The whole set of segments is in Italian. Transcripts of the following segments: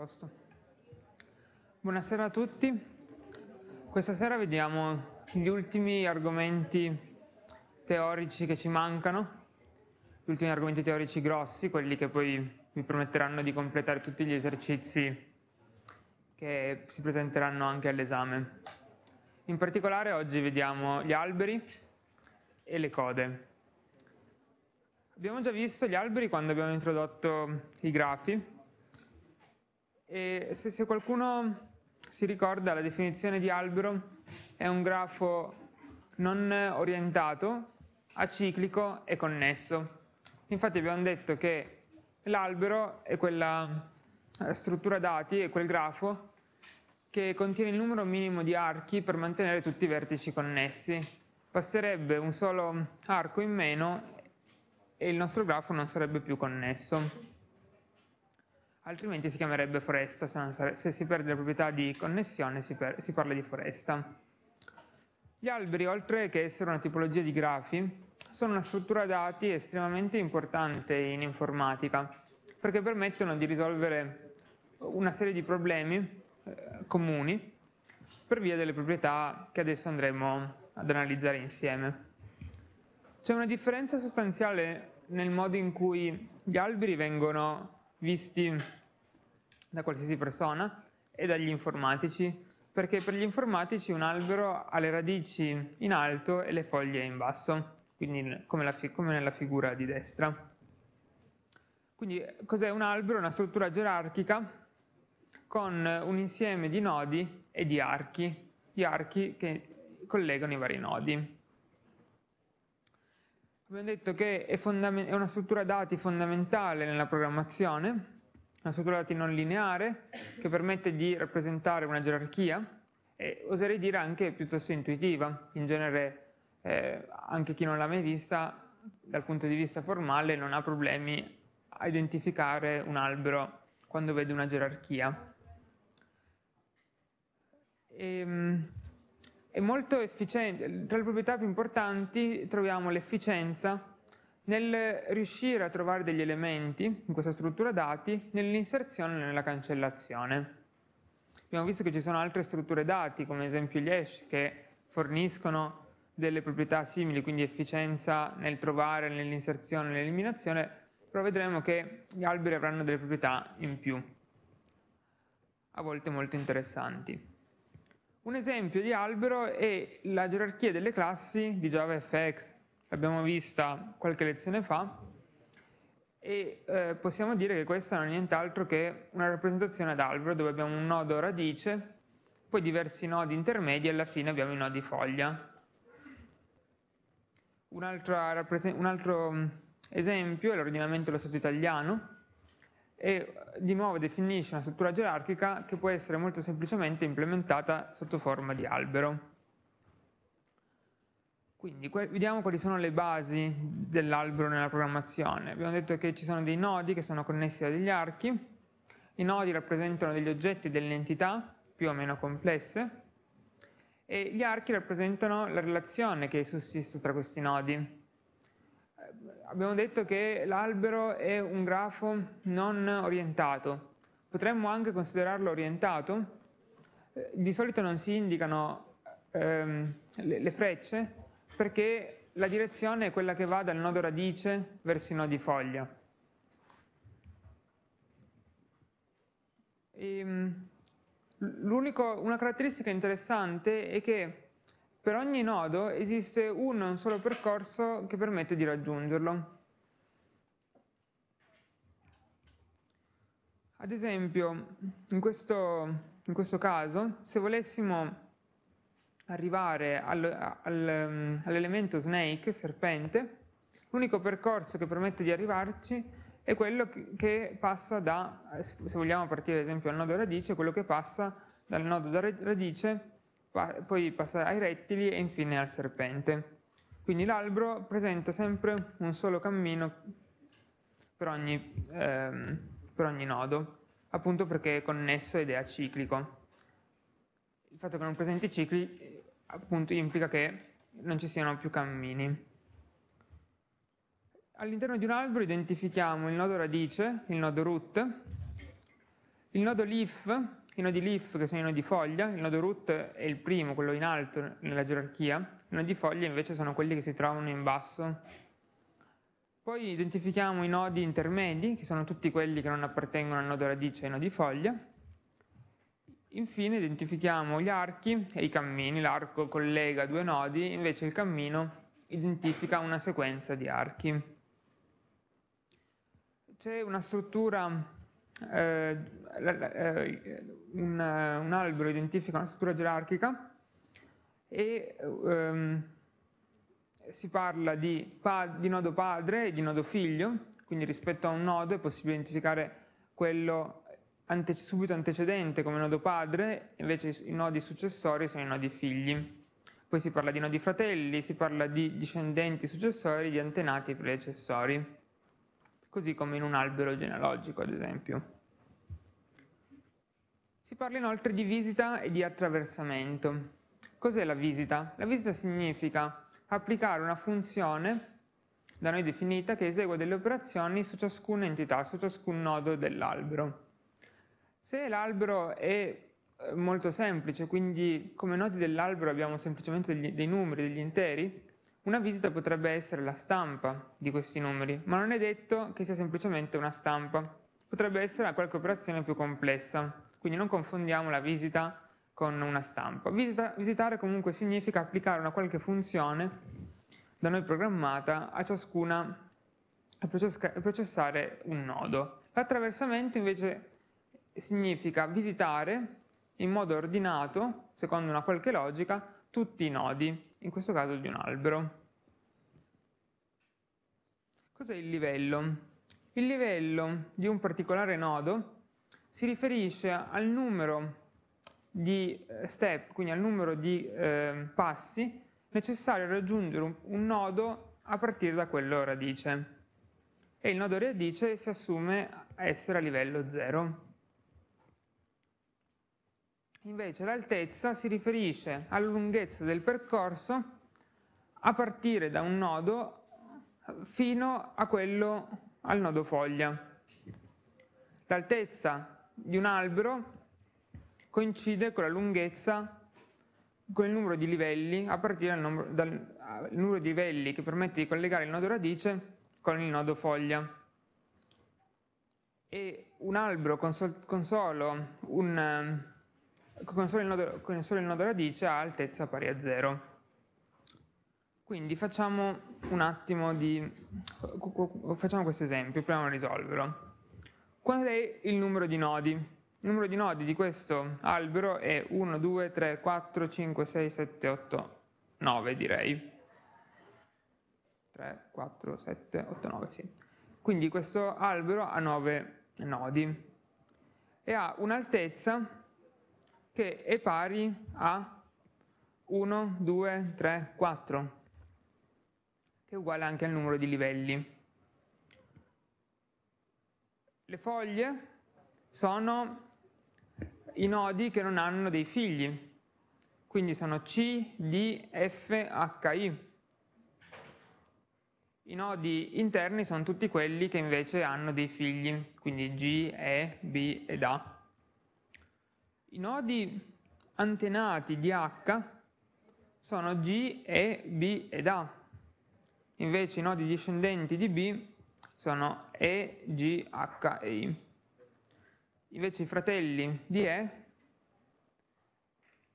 Posto. Buonasera a tutti. Questa sera vediamo gli ultimi argomenti teorici che ci mancano, gli ultimi argomenti teorici grossi, quelli che poi vi permetteranno di completare tutti gli esercizi che si presenteranno anche all'esame. In particolare oggi vediamo gli alberi e le code. Abbiamo già visto gli alberi quando abbiamo introdotto i grafi e se, se qualcuno si ricorda la definizione di albero è un grafo non orientato, aciclico e connesso. Infatti abbiamo detto che l'albero è quella eh, struttura dati, è quel grafo che contiene il numero minimo di archi per mantenere tutti i vertici connessi. Basterebbe un solo arco in meno e il nostro grafo non sarebbe più connesso altrimenti si chiamerebbe foresta, se, se si perde la proprietà di connessione si, si parla di foresta. Gli alberi, oltre che essere una tipologia di grafi, sono una struttura dati estremamente importante in informatica, perché permettono di risolvere una serie di problemi eh, comuni per via delle proprietà che adesso andremo ad analizzare insieme. C'è una differenza sostanziale nel modo in cui gli alberi vengono visti da qualsiasi persona e dagli informatici, perché per gli informatici un albero ha le radici in alto e le foglie in basso, quindi come, come nella figura di destra. Quindi cos'è un albero? Una struttura gerarchica con un insieme di nodi e di archi, di archi che collegano i vari nodi. Abbiamo detto che è, è una struttura dati fondamentale nella programmazione, una struttura dati non lineare che permette di rappresentare una gerarchia e oserei dire anche piuttosto intuitiva. In genere eh, anche chi non l'ha mai vista dal punto di vista formale non ha problemi a identificare un albero quando vede una gerarchia. E, ehm, è molto efficiente, tra le proprietà più importanti troviamo l'efficienza nel riuscire a trovare degli elementi in questa struttura dati nell'inserzione e nella cancellazione. Abbiamo visto che ci sono altre strutture dati, come ad esempio gli hash, che forniscono delle proprietà simili, quindi efficienza nel trovare, nell'inserzione e nell'eliminazione, però vedremo che gli alberi avranno delle proprietà in più, a volte molto interessanti. Un esempio di albero è la gerarchia delle classi di JavaFX, l'abbiamo vista qualche lezione fa, e eh, possiamo dire che questa non è nient'altro che una rappresentazione ad albero dove abbiamo un nodo radice, poi diversi nodi intermedi e alla fine abbiamo i nodi foglia. Un altro, un altro mm, esempio è l'ordinamento dello Stato italiano e di nuovo definisce una struttura gerarchica che può essere molto semplicemente implementata sotto forma di albero. Quindi vediamo quali sono le basi dell'albero nella programmazione. Abbiamo detto che ci sono dei nodi che sono connessi a degli archi, i nodi rappresentano degli oggetti e delle entità più o meno complesse e gli archi rappresentano la relazione che sussiste tra questi nodi. Abbiamo detto che l'albero è un grafo non orientato, potremmo anche considerarlo orientato, eh, di solito non si indicano ehm, le, le frecce, perché la direzione è quella che va dal nodo radice verso i nodi foglia. Ehm, una caratteristica interessante è che per ogni nodo esiste un, un solo percorso che permette di raggiungerlo. Ad esempio, in questo, in questo caso, se volessimo arrivare al, al, mm, all'elemento snake, serpente, l'unico percorso che permette di arrivarci è quello che, passa da, se vogliamo partire ad esempio dal nodo radice, quello che passa dal nodo radice, poi passa ai rettili e infine al serpente. Quindi l'albero presenta sempre un solo cammino per ogni, ehm, per ogni nodo, appunto perché è connesso ed è aciclico. Il fatto che non presenti cicli appunto implica che non ci siano più cammini. All'interno di un albero identifichiamo il nodo radice, il nodo root, Il nodo leaf, i nodi leaf che sono i nodi foglia, il nodo root è il primo, quello in alto nella gerarchia, i nodi foglia invece sono quelli che si trovano in basso. Poi identifichiamo i nodi intermedi, che sono tutti quelli che non appartengono al nodo radice e ai nodi foglia. Infine identifichiamo gli archi e i cammini, l'arco collega due nodi, invece il cammino identifica una sequenza di archi. C'è una struttura eh, eh, un, un, albero identifica una struttura gerarchica e ehm, si parla di, di, nodo padre e di nodo figlio, quindi rispetto a un nodo è possibile identificare quello ante, subito antecedente come nodo padre, invece i nodi successori sono i nodi figli. Poi si parla di nodi fratelli, si parla di discendenti successori, di antenati predecessori così come in un albero genealogico, ad esempio. Si parla inoltre di visita e di attraversamento. Cos'è la visita? La visita significa applicare una funzione da noi definita che esegue delle operazioni su ciascuna entità, su ciascun nodo dell'albero. Se l'albero è eh, molto semplice, quindi come nodi dell'albero abbiamo semplicemente degli, dei numeri, degli interi, una visita potrebbe essere la stampa di questi numeri, ma non è detto che sia semplicemente una stampa. Potrebbe essere qualche operazione più complessa, quindi non confondiamo la visita con una stampa. Visita, visitare comunque significa applicare una qualche funzione da noi programmata a ciascuna a processare un nodo. L'attraversamento invece significa visitare in modo ordinato, secondo una qualche logica, tutti i nodi in questo caso di un albero. Cos'è il livello? Il livello di un particolare nodo si riferisce al numero di eh, step, quindi al numero di eh, passi necessari a raggiungere un, un nodo a partire da quello radice. E il nodo radice si assume essere a livello 0. Invece l'altezza si riferisce alla lunghezza del percorso a partire da un nodo fino a quello al nodo foglia. L'altezza di un albero coincide con la lunghezza, con il numero di livelli, a partire dal numero, dal numero di livelli che permette di collegare il nodo radice con il nodo foglia. E un albero con, sol, con solo un con solo, nodo, con solo il nodo radice ha altezza pari a 0. Quindi facciamo un attimo di... facciamo questo esempio, proviamo a risolverlo. Qual è il numero di nodi? Il numero di nodi di questo albero è 1, 2, 3, 4, 5, 6, 7, 8, 9 direi. 3, 4, 7, 8, 9, sì. Quindi questo albero ha 9 nodi e ha un'altezza che è pari a 1, 2, 3, 4, che è uguale anche al numero di livelli. Le foglie sono i nodi che non hanno dei figli, quindi sono C, D, F, H, I. I nodi interni sono tutti quelli che invece hanno dei figli, quindi G, E, B ed A. I nodi antenati di H sono G, E, B ed A. Invece i nodi discendenti di B sono E, G, H e I. Invece i fratelli di E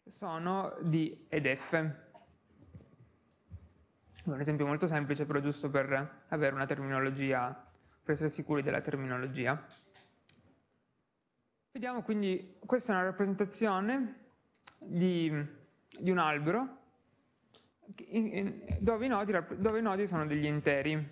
sono D ed F. Un esempio molto semplice, però giusto per avere una terminologia, per essere sicuri della terminologia. Vediamo quindi, questa è una rappresentazione di, di un albero dove i, nodi, dove i nodi sono degli interi.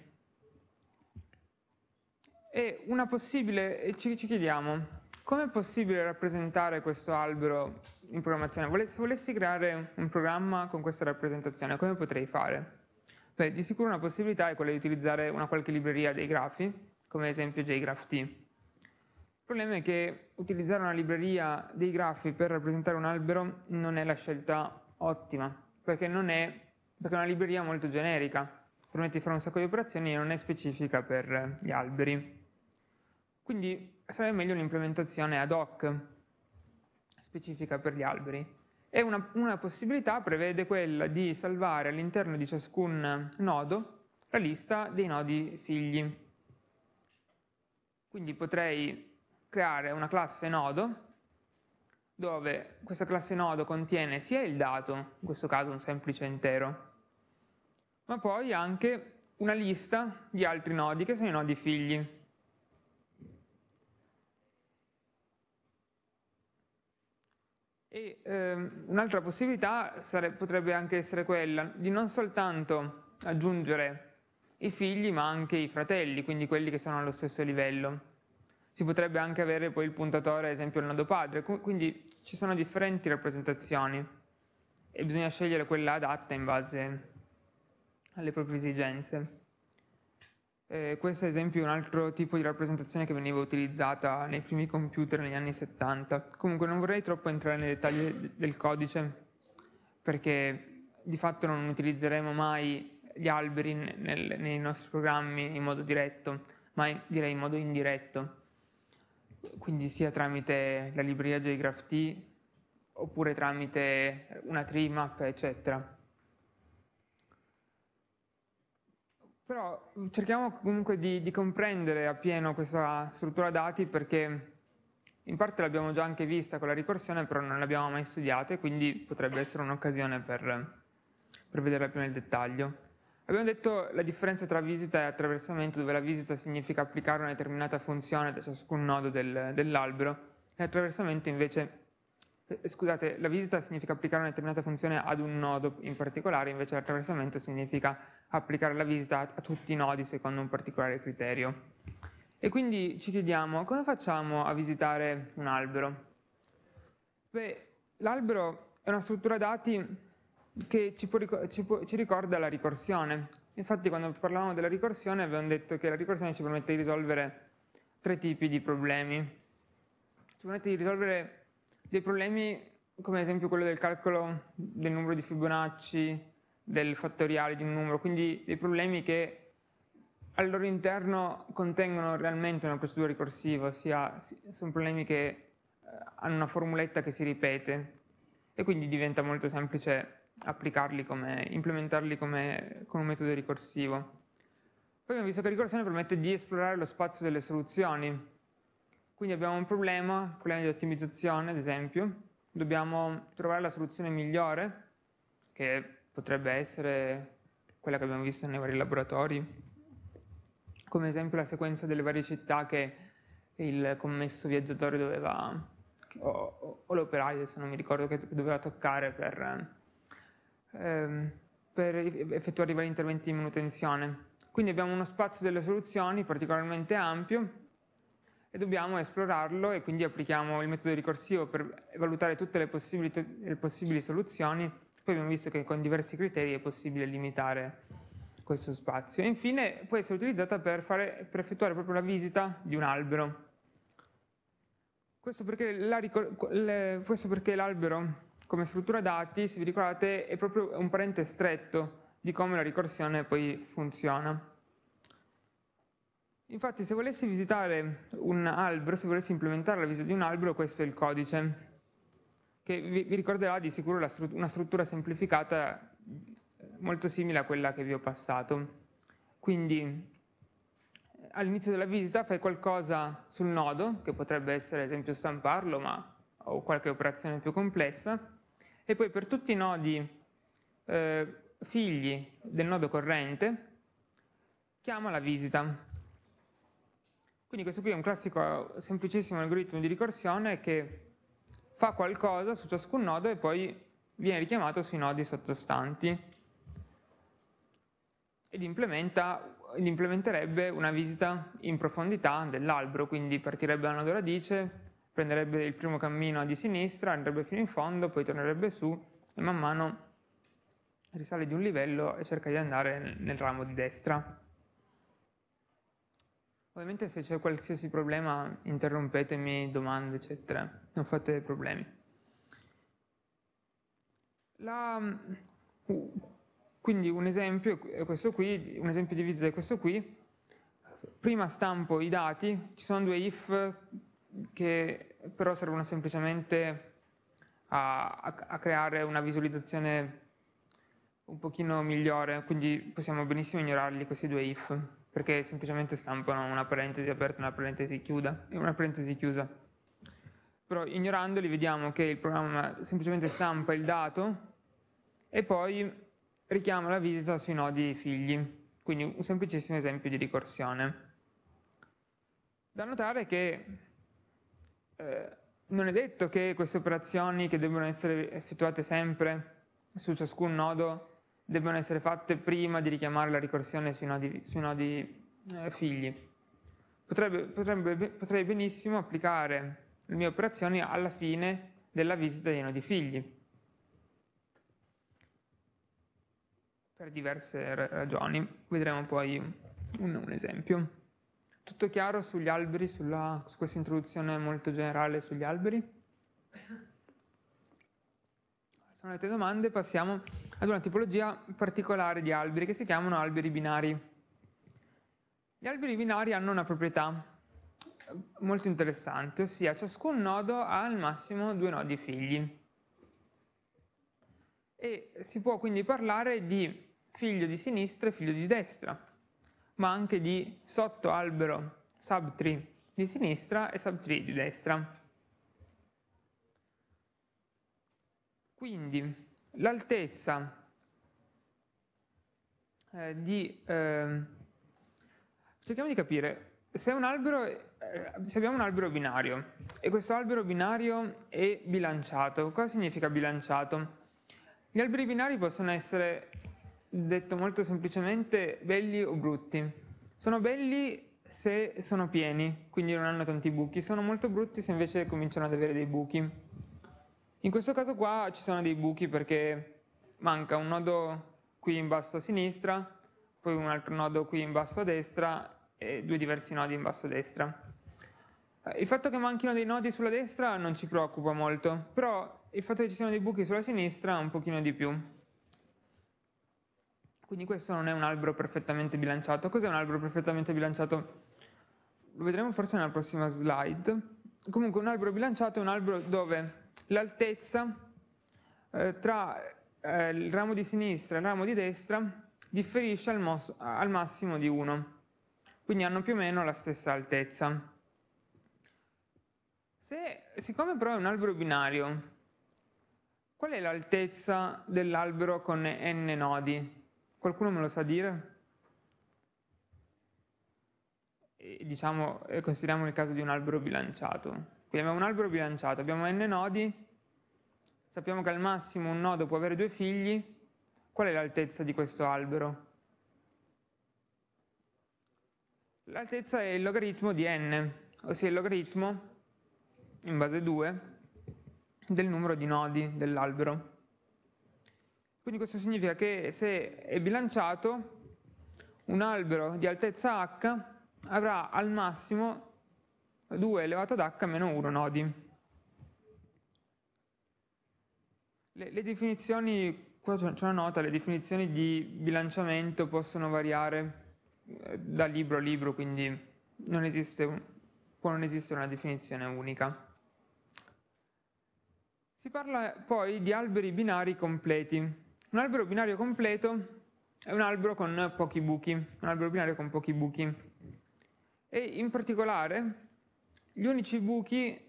E una possibile, ci, ci chiediamo, come è possibile rappresentare questo albero in programmazione? Se volessi creare un programma con questa rappresentazione, come potrei fare? Beh, di sicuro una possibilità è quella di utilizzare una qualche libreria dei grafi, come ad esempio JGraphT. Il problema è che utilizzare una libreria dei grafi per rappresentare un albero non è la scelta ottima, perché, è, perché è una libreria molto generica, permette di fare un sacco di operazioni e non è specifica per gli alberi. Quindi sarebbe meglio un'implementazione ad hoc specifica per gli alberi. E una, una possibilità prevede quella di salvare all'interno di ciascun nodo la lista dei nodi figli. Quindi potrei creare una classe nodo dove questa classe nodo contiene sia il dato, in questo caso un semplice intero, ma poi anche una lista di altri nodi che sono i nodi figli. E ehm, un'altra possibilità sare, potrebbe anche essere quella di non soltanto aggiungere i figli ma anche i fratelli, quindi quelli che sono allo stesso livello. Si potrebbe anche avere poi il puntatore, ad esempio il nodo padre, quindi ci sono differenti rappresentazioni e bisogna scegliere quella adatta in base alle proprie esigenze. Eh, questo ad esempio è un altro tipo di rappresentazione che veniva utilizzata nei primi computer negli anni 70. Comunque non vorrei troppo entrare nei dettagli del codice perché di fatto non utilizzeremo mai gli alberi nel, nei nostri programmi in modo diretto, ma direi in modo indiretto, quindi sia tramite la libreria JGraphT oppure tramite una tree map, eccetera. Però cerchiamo comunque di, di comprendere appieno questa struttura dati perché in parte l'abbiamo già anche vista con la ricorsione, però non l'abbiamo mai studiata e quindi potrebbe essere un'occasione per, per vederla più nel dettaglio. Abbiamo detto la differenza tra visita e attraversamento, dove la visita significa applicare una determinata funzione da ciascun nodo del, dell'albero, e l'attraversamento invece, eh, scusate, la visita significa applicare una determinata funzione ad un nodo in particolare, invece l'attraversamento significa applicare la visita a tutti i nodi secondo un particolare criterio. E quindi ci chiediamo, come facciamo a visitare un albero? Beh, l'albero è una struttura dati che ci, può, ci, può, ci ricorda la ricorsione. Infatti quando parlavamo della ricorsione abbiamo detto che la ricorsione ci permette di risolvere tre tipi di problemi. Ci permette di risolvere dei problemi come ad esempio quello del calcolo del numero di Fibonacci, del fattoriale di un numero, quindi dei problemi che al loro interno contengono realmente una procedura ricorsiva, ossia sono problemi che eh, hanno una formuletta che si ripete e quindi diventa molto semplice applicarli come, implementarli come, come un metodo ricorsivo. Poi abbiamo visto che la ricorsione permette di esplorare lo spazio delle soluzioni. Quindi abbiamo un problema, un problema di ottimizzazione ad esempio, dobbiamo trovare la soluzione migliore, che potrebbe essere quella che abbiamo visto nei vari laboratori, come esempio la sequenza delle varie città che il commesso viaggiatore doveva, o, o l'operaio, se non mi ricordo, che doveva toccare per ehm, per effettuare i vari interventi di manutenzione. Quindi abbiamo uno spazio delle soluzioni particolarmente ampio e dobbiamo esplorarlo e quindi applichiamo il metodo ricorsivo per valutare tutte le possibili, le possibili soluzioni. Poi abbiamo visto che con diversi criteri è possibile limitare questo spazio. E infine può essere utilizzata per, fare, per effettuare proprio la visita di un albero. Questo perché l'albero come struttura dati, se vi ricordate, è proprio un parente stretto di come la ricorsione poi funziona. Infatti se volessi visitare un albero, se volessi implementare la visita di un albero, questo è il codice, che vi, ricorderà di sicuro una struttura semplificata molto simile a quella che vi ho passato. Quindi all'inizio della visita fai qualcosa sul nodo, che potrebbe essere ad esempio stamparlo, ma o qualche operazione più complessa, e poi per tutti i nodi eh, figli del nodo corrente chiama la visita. Quindi questo qui è un classico semplicissimo algoritmo di ricorsione che fa qualcosa su ciascun nodo e poi viene richiamato sui nodi sottostanti ed implementerebbe una visita in profondità dell'albero, quindi partirebbe da nodo radice, prenderebbe il primo cammino di sinistra, andrebbe fino in fondo, poi tornerebbe su e man mano risale di un livello e cerca di andare nel ramo di destra. Ovviamente se c'è qualsiasi problema interrompetemi, domande eccetera, non fate problemi. La, quindi un esempio, questo qui, un esempio di visita è questo qui, prima stampo i dati, ci sono due if che però servono semplicemente a, a, a creare una visualizzazione un pochino migliore, quindi possiamo benissimo ignorarli questi due if, perché semplicemente stampano una parentesi aperta e una parentesi chiusa, una parentesi chiusa. Però ignorandoli vediamo che il programma semplicemente stampa il dato e poi richiama la visita sui nodi figli, quindi un semplicissimo esempio di ricorsione. Da notare che eh, non è detto che queste operazioni che devono essere effettuate sempre su ciascun nodo debbano essere fatte prima di richiamare la ricorsione sui nodi, sui nodi eh, figli. Potrebbe, potrebbe, potrei benissimo applicare le mie operazioni alla fine della visita dei nodi figli, per diverse ragioni. Vedremo poi un, un esempio. Tutto chiaro sugli alberi, sulla, su questa introduzione molto generale sugli alberi? Se non avete domande passiamo ad una tipologia particolare di alberi che si chiamano alberi binari. Gli alberi binari hanno una proprietà molto interessante, ossia ciascun nodo ha al massimo due nodi figli. E si può quindi parlare di figlio di sinistra e figlio di destra ma anche di sottoalbero subtree di sinistra e subtree di destra. Quindi l'altezza eh, di... Eh, cerchiamo di capire, se, albero, eh, se, abbiamo un albero binario e questo albero binario è bilanciato, cosa significa bilanciato? Gli alberi binari possono essere detto molto semplicemente, belli o brutti. Sono belli se sono pieni, quindi non hanno tanti buchi, sono molto brutti se invece cominciano ad avere dei buchi. In questo caso qua ci sono dei buchi perché manca un nodo qui in basso a sinistra, poi un altro nodo qui in basso a destra e due diversi nodi in basso a destra. Il fatto che manchino dei nodi sulla destra non ci preoccupa molto, però il fatto che ci siano dei buchi sulla sinistra un pochino di più. Quindi questo non è un albero perfettamente bilanciato. Cos'è un albero perfettamente bilanciato? Lo vedremo forse nella prossima slide. Comunque un albero bilanciato è un albero dove l'altezza eh, tra eh, il ramo di sinistra e il ramo di destra differisce al, al massimo di 1. Quindi hanno più o meno la stessa altezza. Se, siccome però è un albero binario, qual è l'altezza dell'albero con n nodi? Qualcuno me lo sa dire? E, diciamo, consideriamo il caso di un albero bilanciato. Quindi abbiamo un albero bilanciato, abbiamo n nodi, sappiamo che al massimo un nodo può avere due figli, qual è l'altezza di questo albero? L'altezza è il logaritmo di n, ossia il logaritmo in base 2 del numero di nodi dell'albero. Quindi questo significa che se è bilanciato, un albero di altezza h avrà al massimo 2 elevato ad h meno 1 nodi. Le, le definizioni, qua c'è una nota, le definizioni di bilanciamento possono variare eh, da libro a libro, quindi non esiste, può non esistere una definizione unica. Si parla poi di alberi binari completi. Un albero binario completo è un albero con pochi buchi, un albero binario con pochi buchi. E in particolare gli unici buchi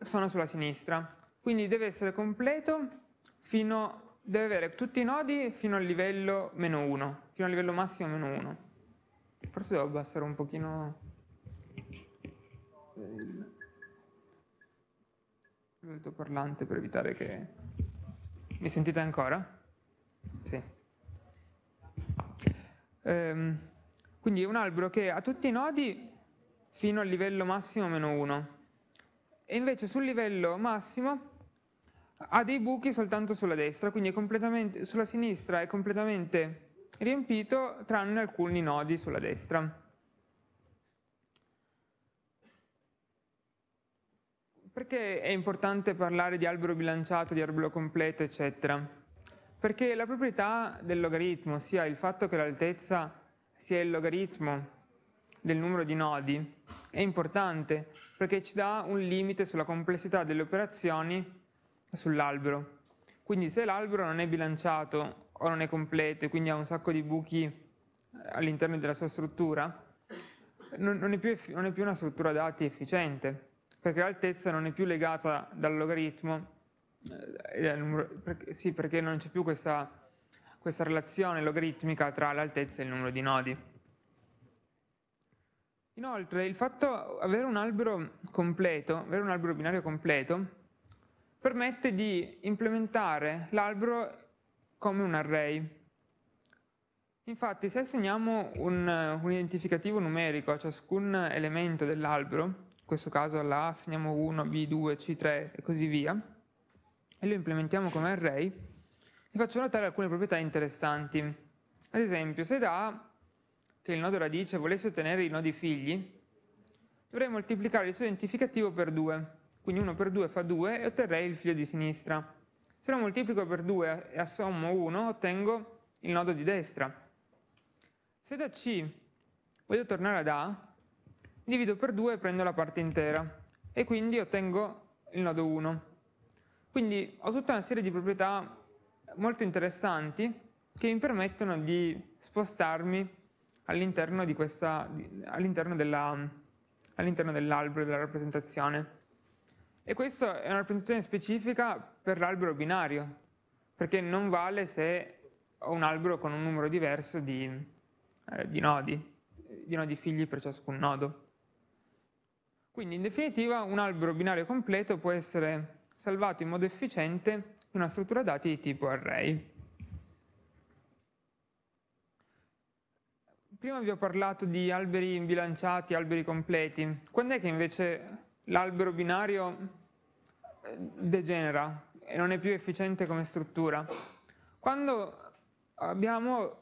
sono sulla sinistra, quindi deve essere completo fino, deve avere tutti i nodi fino al livello meno 1, fino al livello massimo meno 1. Forse devo abbassare un pochino il parlante per evitare che... Mi sentite ancora? Sì. Ehm, quindi è un albero che ha tutti i nodi fino al livello massimo meno 1 e invece sul livello massimo ha dei buchi soltanto sulla destra, quindi sulla sinistra è completamente riempito tranne alcuni nodi sulla destra. Perché è importante parlare di albero bilanciato, di albero completo, eccetera? Perché la proprietà del logaritmo, sia il fatto che l'altezza sia il logaritmo del numero di nodi è importante perché ci dà un limite sulla complessità delle operazioni sull'albero. Quindi se l'albero non è bilanciato o non è completo e quindi ha un sacco di buchi eh, all'interno della sua struttura, non è, più, non è più una struttura dati efficiente, perché l'altezza non è più legata dal logaritmo, eh, sì, perché non c'è più questa, questa relazione logaritmica tra l'altezza e il numero di nodi. Inoltre, il fatto di avere un albero completo, avere un albero binario completo, permette di implementare l'albero come un array. Infatti, se assegniamo un, un, identificativo numerico a ciascun elemento dell'albero, in questo caso alla A assegniamo 1, B, 2, C3 e così via, e lo implementiamo come array, vi faccio notare alcune proprietà interessanti. Ad esempio, se da A che il nodo radice volesse ottenere i nodi figli, dovrei moltiplicare il suo identificativo per 2. Quindi 1 per 2 fa 2 e otterrei il figlio di sinistra. Se lo moltiplico per 2 e assommo 1, ottengo il nodo di destra. Se da C voglio tornare ad A, divido per 2 e prendo la parte intera e quindi ottengo il nodo 1. Quindi ho tutta una serie di proprietà molto interessanti che mi permettono di spostarmi all'interno, all'interno dell'albero della rappresentazione. E questa è una rappresentazione specifica per l'albero binario, perché non vale se ho un albero con un numero diverso di, eh, di nodi, di nodi figli per ciascun nodo. Quindi in definitiva un albero binario completo può essere salvato in modo efficiente una struttura dati di tipo array. prima vi ho parlato di alberi bilanciati, alberi completi. Quando è che invece l'albero binario eh, degenera e non è più efficiente come struttura? Quando abbiamo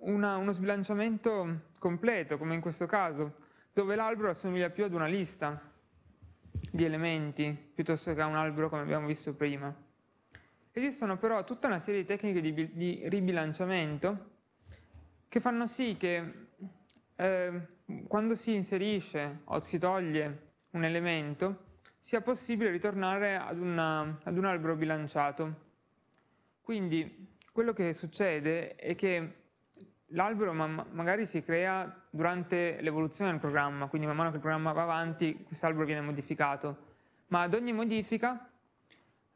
una, uno sbilanciamento completo, come in questo caso, dove l'albero assomiglia più ad una lista di elementi piuttosto che a un albero come abbiamo visto prima. Esistono però tutta una serie di tecniche di, di ribilanciamento che fanno sì che eh, quando si inserisce o si toglie un elemento sia possibile ritornare ad, una, ad un albero bilanciato. Quindi quello che succede è che l'albero ma magari si crea durante l'evoluzione del programma, quindi man mano che il programma va avanti quest'albero viene modificato, ma ad ogni modifica,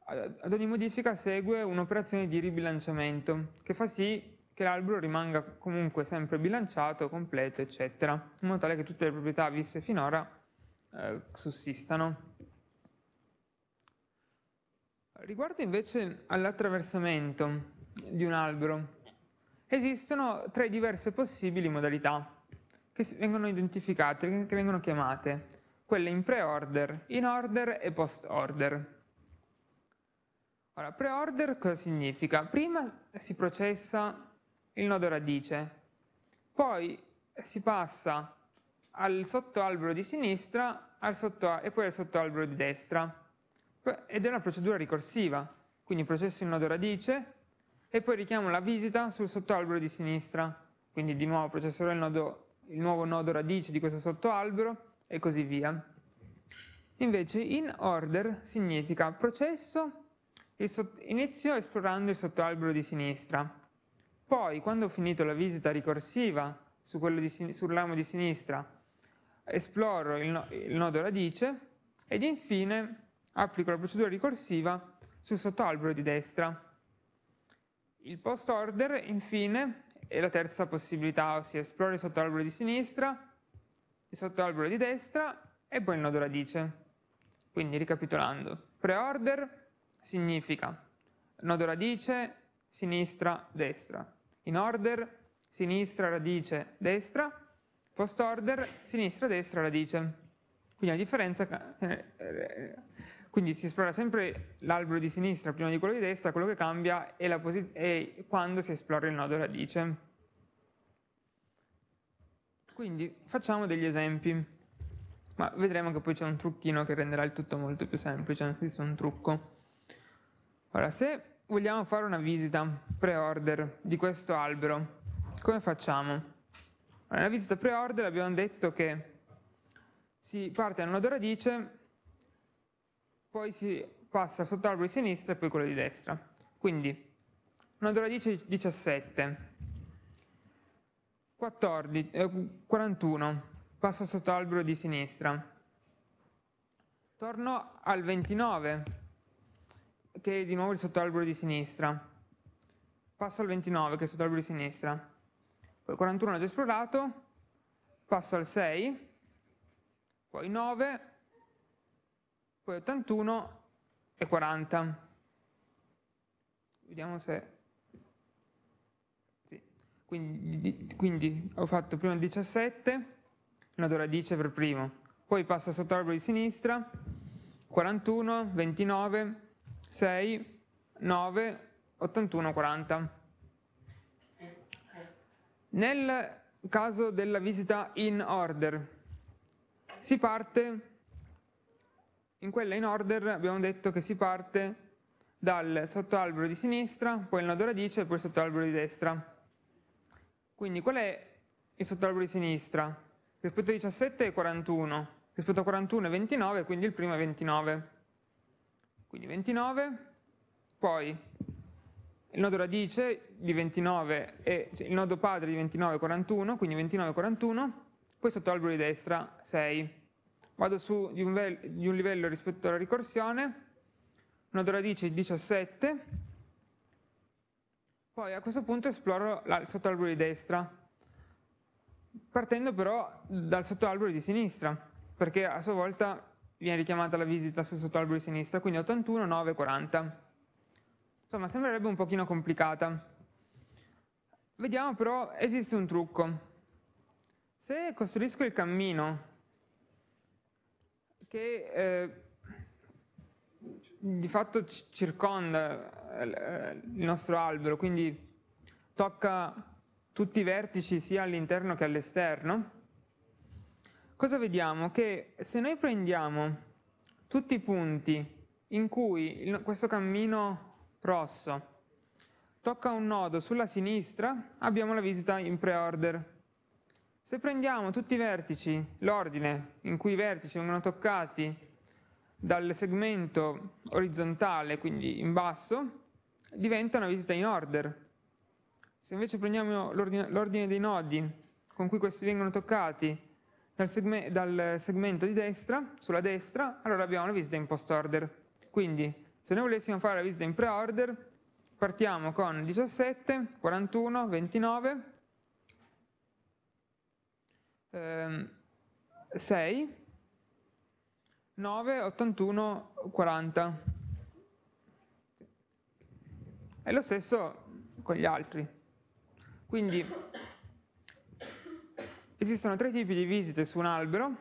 ad ogni modifica segue un'operazione di ribilanciamento che fa sì che l'albero rimanga comunque sempre bilanciato, completo, eccetera, in modo tale che tutte le proprietà viste finora eh, sussistano. Riguardo invece all'attraversamento di un albero, esistono tre diverse possibili modalità che vengono identificate, che vengono chiamate, quelle in pre-order, in order e post-order. Ora, pre-order cosa significa? Prima si processa il nodo radice, poi si passa al sottoalbero di sinistra sotto, e poi al sottoalbero di destra ed è una procedura ricorsiva, quindi processo il nodo radice e poi richiamo la visita sul sottoalbero di sinistra, quindi di nuovo processerò il, nodo, il nuovo nodo radice di questo sottoalbero e così via. Invece in order significa processo, inizio esplorando il sottoalbero di sinistra, poi, quando ho finito la visita ricorsiva su di, sul ramo di sinistra, esploro il, il nodo radice ed infine applico la procedura ricorsiva sul sottoalbero di destra. Il post order, infine, è la terza possibilità, ossia esploro il sottoalbero di sinistra, il sottoalbero di destra e poi il nodo radice. Quindi, ricapitolando, pre-order significa nodo radice, sinistra, destra in order sinistra radice destra, post order sinistra destra radice. Quindi la differenza, eh, quindi si esplora sempre l'albero di sinistra prima di quello di destra, quello che cambia è, è quando si esplora il nodo radice. Quindi facciamo degli esempi, ma vedremo che poi c'è un trucchino che renderà il tutto molto più semplice, esiste un trucco. Ora, se vogliamo fare una visita pre-order di questo albero, come facciamo? Nella visita pre-order abbiamo detto che si parte dal nodo radice, poi si passa al sottoalbero di sinistra e poi quello di destra. Quindi, nodo radice 17, 14, eh, 41, passo al sottoalbero di sinistra. Torno al 29, che è di nuovo il sottoalbero di sinistra. Passo al 29, che è il sottoalbero di sinistra. Poi 41 l'ho già esplorato, passo al 6, poi 9, poi 81 e 40. Vediamo se... Sì. Quindi, quindi, ho fatto prima il 17, nodo radice per primo, poi passo al sottoalbero di sinistra, 41, 29, 6, 9, 81, 40. Nel caso della visita in order, si parte, in quella in order abbiamo detto che si parte dal sottoalbero di sinistra, poi il nodo radice e poi il sottoalbero di destra. Quindi qual è il sottoalbero di sinistra? Rispetto a 17 è 41, rispetto a 41 è 29, quindi il primo è 29. Quindi 29, poi il nodo radice di 29 è, cioè il nodo padre di 29 è 41, quindi 29 41, poi sotto l'albero di destra 6. Vado su di un, di un livello rispetto alla ricorsione, nodo radice 17, poi a questo punto esploro il sottoalbero di destra, partendo però dal sottoalbero di sinistra, perché a sua volta viene richiamata la visita sul sottoalbero di sinistra, quindi 81, 9, 40. Insomma, sembrerebbe un pochino complicata. Vediamo però, esiste un trucco. Se costruisco il cammino che eh, di fatto circonda eh, il nostro albero, quindi tocca tutti i vertici sia all'interno che all'esterno, cosa vediamo? Che se noi prendiamo tutti i punti in cui il, questo cammino rosso tocca un nodo sulla sinistra, abbiamo la visita in pre-order. Se prendiamo tutti i vertici, l'ordine in cui i vertici vengono toccati dal segmento orizzontale, quindi in basso, diventa una visita in order. Se invece prendiamo l'ordine dei nodi con cui questi vengono toccati dal, segme dal, segmento di destra, sulla destra, allora abbiamo la visita in post order. Quindi se noi volessimo fare la visita in pre-order, partiamo con 17, 41, 29, 6, 9, 81, 40. E lo stesso con gli altri. Quindi esistono tre tipi di visite su un albero,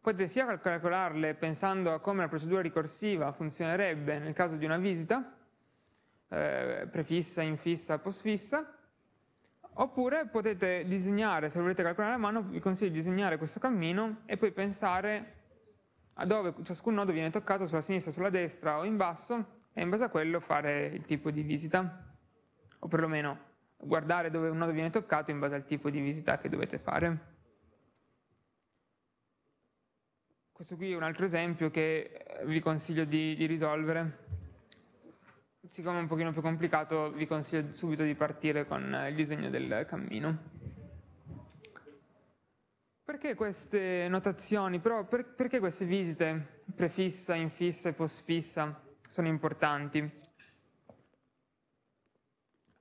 potete sia calcolarle pensando a come la procedura ricorsiva funzionerebbe nel caso di una visita, eh, prefissa, infissa, postfissa, Oppure potete disegnare, se volete calcolare a mano, vi consiglio di disegnare questo cammino e poi pensare a dove ciascun nodo viene toccato sulla sinistra, sulla destra o in basso e in base a quello fare il tipo di visita o perlomeno guardare dove un nodo viene toccato in base al tipo di visita che dovete fare. Questo qui è un altro esempio che vi consiglio di, di risolvere siccome è un pochino più complicato vi consiglio subito di partire con il disegno del cammino. Perché queste notazioni, però per, perché queste visite prefissa, infissa e postfissa sono importanti?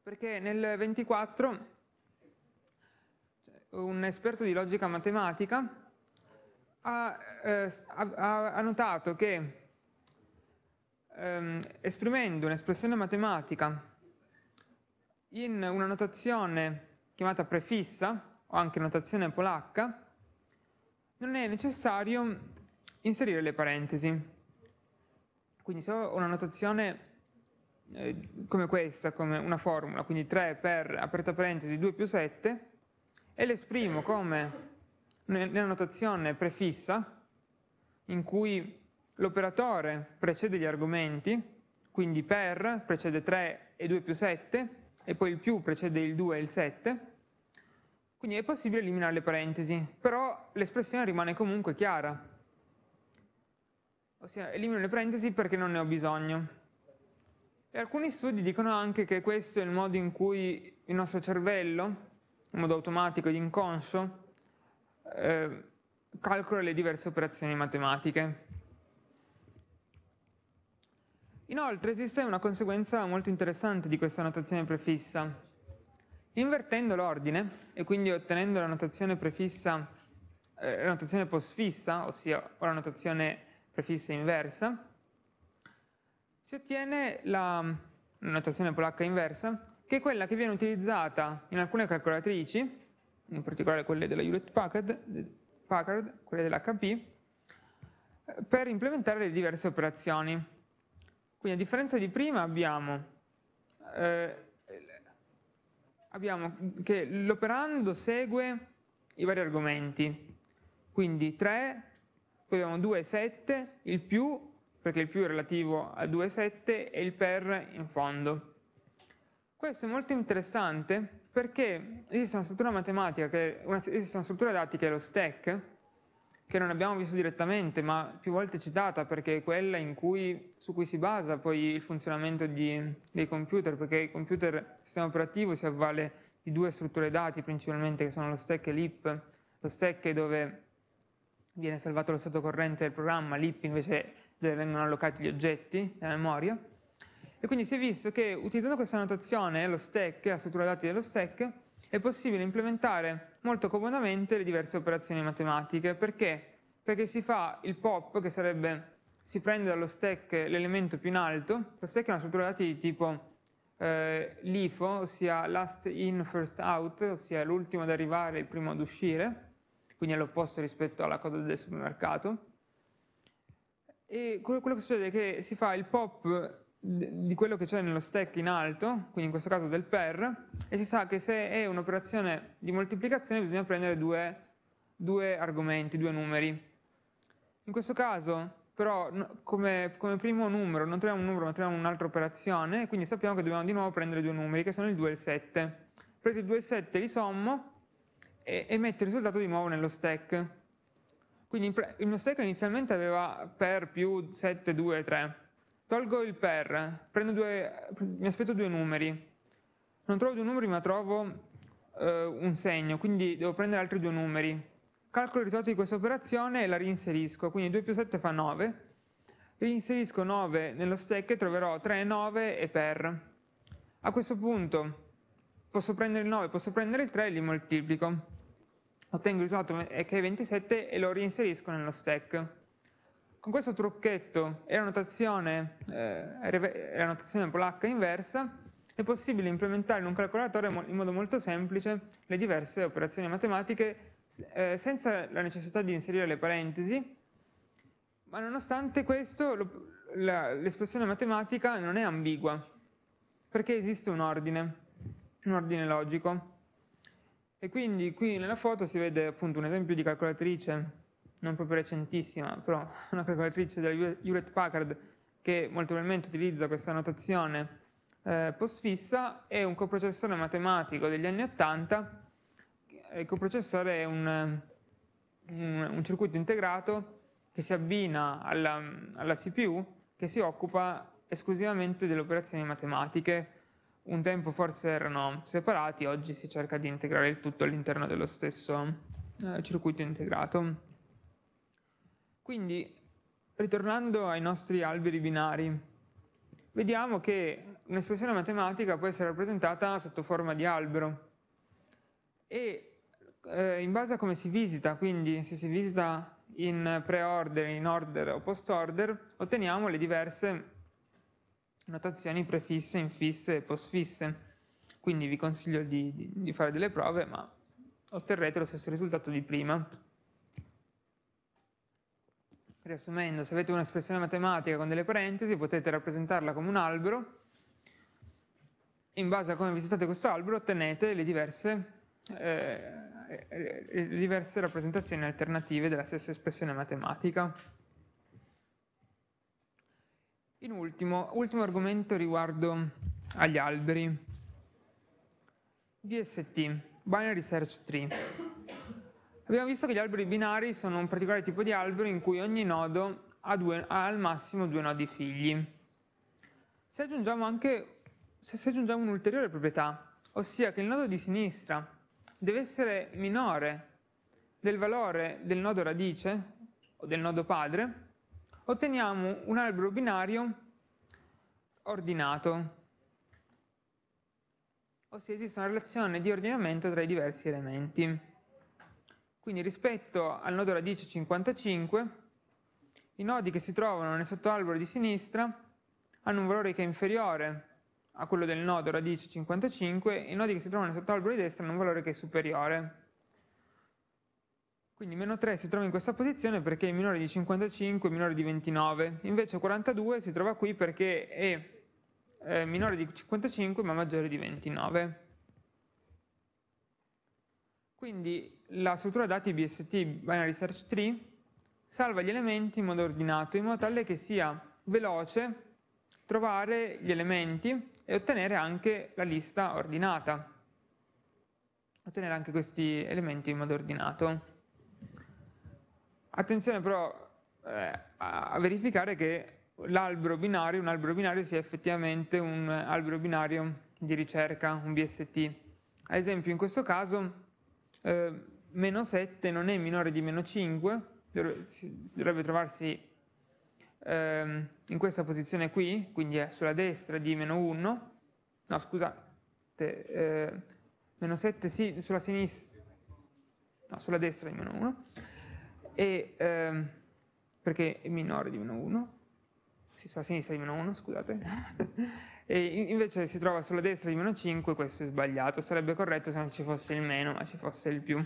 Perché nel 24 un esperto di logica matematica ha, eh, ha, ha notato che ehm, esprimendo un'espressione matematica in una notazione chiamata prefissa, o anche notazione polacca, non è necessario inserire le parentesi. Quindi se ho una notazione eh, come questa, come una formula, quindi 3 per, aperta parentesi, 2 più 7, e l'esprimo come nella notazione prefissa, in cui l'operatore precede gli argomenti, quindi per precede 3 e 2 più 7, e poi il più precede il 2 e il 7, quindi è possibile eliminare le parentesi, però l'espressione rimane comunque chiara. Ossia, elimino le parentesi perché non ne ho bisogno. E alcuni studi dicono anche che questo è il modo in cui il nostro cervello, in modo automatico ed inconscio, eh, calcola le diverse operazioni matematiche. Inoltre esiste una conseguenza molto interessante di questa notazione prefissa. Invertendo l'ordine e quindi ottenendo la notazione prefissa, eh, la notazione postfissa, ossia la notazione prefissa inversa, si ottiene la notazione polacca inversa, che è quella che viene utilizzata in alcune calcolatrici, in particolare quelle della Hewlett Packard, Packard quelle dell'HP, per implementare le diverse operazioni. Quindi a differenza di prima abbiamo eh, abbiamo che l'operando segue i vari argomenti, quindi 3, poi abbiamo 2 e 7, il più, perché il più è relativo a 2 e 7, e il per in fondo. Questo è molto interessante perché esiste una struttura matematica, che, una, esiste una struttura dati che è lo stack, che non abbiamo visto direttamente, ma più volte citata perché è quella cui, su cui si basa poi il funzionamento di, dei computer, perché il computer, il sistema operativo si avvale di due strutture dati principalmente, che sono lo stack e l'IP. Lo stack è dove viene salvato lo stato corrente del programma, l'IP invece è dove vengono allocati gli oggetti nella memoria. E quindi si è visto che utilizzando questa notazione, lo stack, la struttura dati dello stack, è possibile implementare molto comodamente le diverse operazioni matematiche. Perché? Perché si fa il pop, che sarebbe, si prende dallo stack l'elemento più in alto, lo stack è una struttura dati di tipo eh, LIFO, ossia last in, first out, ossia l'ultimo ad arrivare, il primo ad uscire, quindi è l'opposto rispetto alla coda del supermercato. E quello che succede è che si fa il pop di quello che c'è nello stack in alto, quindi in questo caso del per, e si sa che se è un'operazione di moltiplicazione bisogna prendere due, due, argomenti, due numeri. In questo caso però come, come, primo numero non troviamo un numero ma troviamo un'altra operazione, quindi sappiamo che dobbiamo di nuovo prendere due numeri che sono il 2 e il 7. Preso il 2 e il 7 li sommo e, e metto il risultato di nuovo nello stack. Quindi il mio stack inizialmente aveva per più 7, 2, 3 Tolgo il per, due, mi aspetto due numeri. Non trovo due numeri ma trovo eh, un segno, quindi devo prendere altri due numeri. Calcolo il risultato di questa operazione e la reinserisco, quindi 2 più 7 fa 9. Reinserisco 9 nello stack e troverò 3 e 9 e per. A questo punto posso prendere il 9, posso prendere il 3 e li moltiplico. Ottengo il risultato che è 27 e lo reinserisco nello stack. Con questo trucchetto e la notazione, eh, la notazione polacca inversa è possibile implementare in un calcolatore in modo molto semplice le diverse operazioni matematiche eh, senza la necessità di inserire le parentesi, ma nonostante questo l'espressione matematica non è ambigua, perché esiste un ordine, un ordine logico. E quindi qui nella foto si vede appunto un esempio di calcolatrice non proprio recentissima, però una calcolatrice della Hewlett Packard che molto probabilmente utilizza questa notazione eh, postfissa, è un coprocessore matematico degli anni 80. Il coprocessore è un, un, un circuito integrato che si abbina alla, alla CPU che si occupa esclusivamente delle operazioni matematiche. Un tempo forse erano separati, oggi si cerca di integrare il tutto all'interno dello stesso eh, circuito integrato. Quindi, ritornando ai nostri alberi binari, vediamo che un'espressione matematica può essere rappresentata sotto forma di albero e eh, in base a come si visita, quindi se si visita in pre-order, in order o post-order, otteniamo le diverse notazioni prefisse, infisse e postfisse. Quindi vi consiglio di, di, di fare delle prove, ma otterrete lo stesso risultato di prima. Riassumendo, se avete un'espressione matematica con delle parentesi potete rappresentarla come un albero in base a come visitate questo albero ottenete le diverse, eh, le diverse rappresentazioni alternative della stessa espressione matematica. In ultimo, ultimo argomento riguardo agli alberi. VST. binary search tree. Abbiamo visto che gli alberi binari sono un particolare tipo di albero in cui ogni nodo ha, due, ha al massimo due nodi figli. Se aggiungiamo anche se, se aggiungiamo un'ulteriore proprietà, ossia che il nodo di sinistra deve essere minore del valore del nodo radice o del nodo padre, otteniamo un albero binario ordinato, ossia esiste una relazione di ordinamento tra i diversi elementi. Quindi rispetto al nodo radice 55, i nodi che si trovano nel sottoalbero di sinistra hanno un valore che è inferiore a quello del nodo radice 55 e i nodi che si trovano nel sottoalbero di destra hanno un valore che è superiore. Quindi meno 3 si trova in questa posizione perché è minore di 55 e minore di 29. Invece 42 si trova qui perché è eh, minore di 55 ma maggiore di 29. Quindi la struttura dati BST Binary Search Tree salva gli elementi in modo ordinato in modo tale che sia veloce trovare gli elementi e ottenere anche la lista ordinata. Ottenere anche questi elementi in modo ordinato. Attenzione però eh, a verificare che l'albero binario, un albero binario sia effettivamente un albero binario di ricerca, un BST. Ad esempio in questo caso eh, meno 7 non è minore di meno 5, dovrebbe trovarsi eh, in questa posizione qui, quindi è sulla destra di meno 1, no scusate, eh, meno 7 sì, sulla sinistra, no, sulla destra di meno 1, e, ehm, perché è minore di meno 1, sì, sulla sinistra di meno 1, scusate, e invece si trova sulla destra di meno 5, questo è sbagliato, sarebbe corretto se non ci fosse il meno, ma ci fosse il più.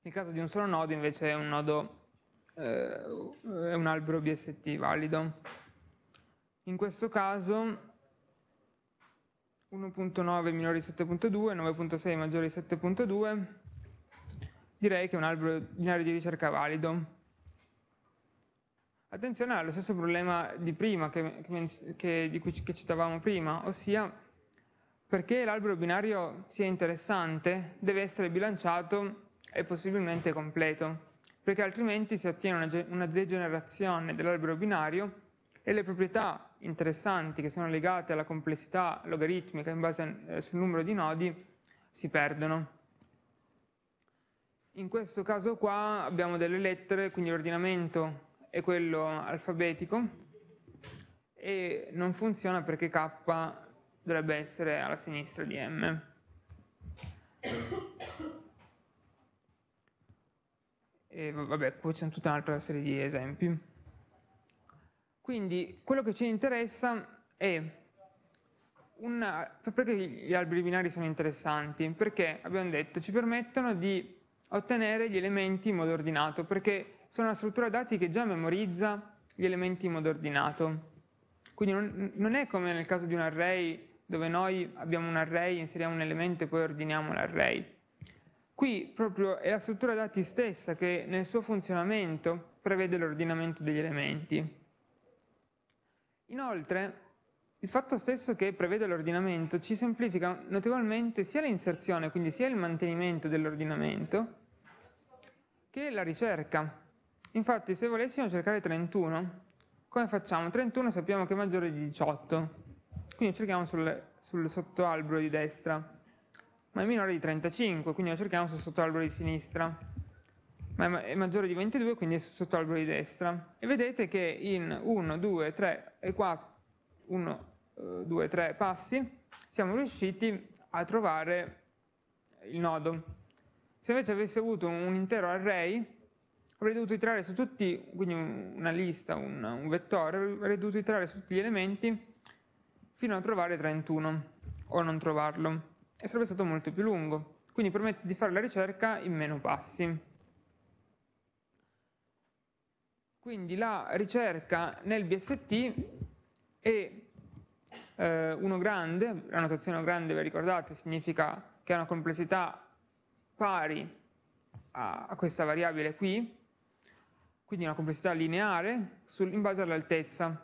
Nel caso di un solo nodo invece è un nodo, eh, è un albero BST valido. In questo caso 1.9 minore di 7.2, 9.6 maggiore di 7.2, direi che è un albero binario di ricerca valido. Attenzione allo stesso problema di prima, che, che, di cui che citavamo prima, ossia perché l'albero binario sia interessante deve essere bilanciato e possibilmente completo, perché altrimenti si ottiene una, una degenerazione dell'albero binario e le proprietà interessanti che sono legate alla complessità logaritmica in base eh, sul numero di nodi si perdono. In questo caso qua abbiamo delle lettere, quindi l'ordinamento è quello alfabetico e non funziona perché K dovrebbe essere alla sinistra di M. E vabbè, poi c'è tutta un'altra serie di esempi. Quindi quello che ci interessa è una, perché gli alberi binari sono interessanti? Perché abbiamo detto ci permettono di ottenere gli elementi in modo ordinato, perché sono una struttura dati che già memorizza gli elementi in modo ordinato. Quindi non, non è come nel caso di un array dove noi abbiamo un array, inseriamo un elemento e poi ordiniamo l'array. Qui proprio è la struttura dati stessa che nel suo funzionamento prevede l'ordinamento degli elementi. Inoltre, il fatto stesso che prevede l'ordinamento ci semplifica notevolmente sia l'inserzione, quindi sia il mantenimento dell'ordinamento, che la ricerca. Infatti se volessimo cercare 31, come facciamo? 31 sappiamo che è maggiore di 18, quindi cerchiamo sul, sul sottoalbero di destra, ma è minore di 35, quindi lo cerchiamo sul sottoalbero di sinistra, ma è maggiore di 22, quindi è sul sottoalbero di destra. E vedete che in 1, 2, 3 e 4, 1, 2, 3 passi siamo riusciti a trovare il nodo. Se invece avessi avuto un intero array, avrei dovuto iterare su tutti, quindi una lista, un, un vettore, avrei dovuto iterare su tutti gli elementi fino a trovare 31 o non trovarlo e sarebbe stato molto più lungo. Quindi permette di fare la ricerca in meno passi. Quindi la ricerca nel BST è eh, uno grande, la notazione grande, vi ricordate, significa che ha una complessità pari a, a questa variabile qui, quindi una complessità lineare sul, in base all'altezza.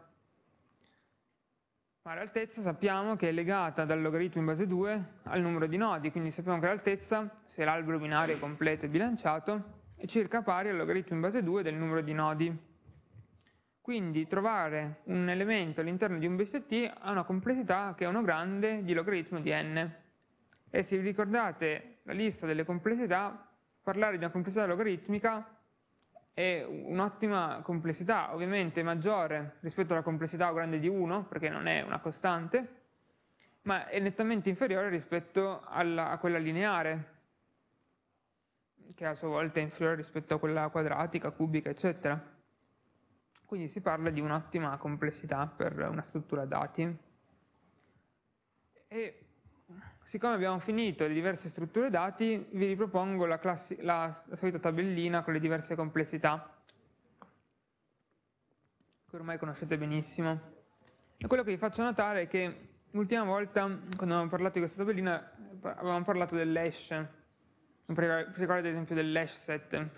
ma l'altezza sappiamo che è legata dal logaritmo in base 2 al numero di nodi, quindi sappiamo che l'altezza, se l'albero binario è completo e bilanciato, è circa pari al logaritmo in base 2 del numero di nodi. Quindi trovare un elemento all'interno di un BST ha una complessità che è 1 grande di logaritmo di n. E se vi ricordate la lista delle complessità, parlare di una complessità logaritmica è un'ottima complessità, ovviamente maggiore rispetto alla complessità O grande di 1, perché non è una costante, ma è nettamente inferiore rispetto alla, a quella lineare, che a sua volta è inferiore rispetto a quella quadratica, cubica, eccetera. Quindi si parla di un'ottima complessità per una struttura dati. E siccome abbiamo finito le diverse strutture dati, vi ripropongo la, la, la solita tabellina con le diverse complessità, che ormai conoscete benissimo. E quello che vi faccio notare è che l'ultima volta, quando abbiamo parlato di questa tabellina, avevamo parlato dell'hash, in particolare ad esempio dell'hash set,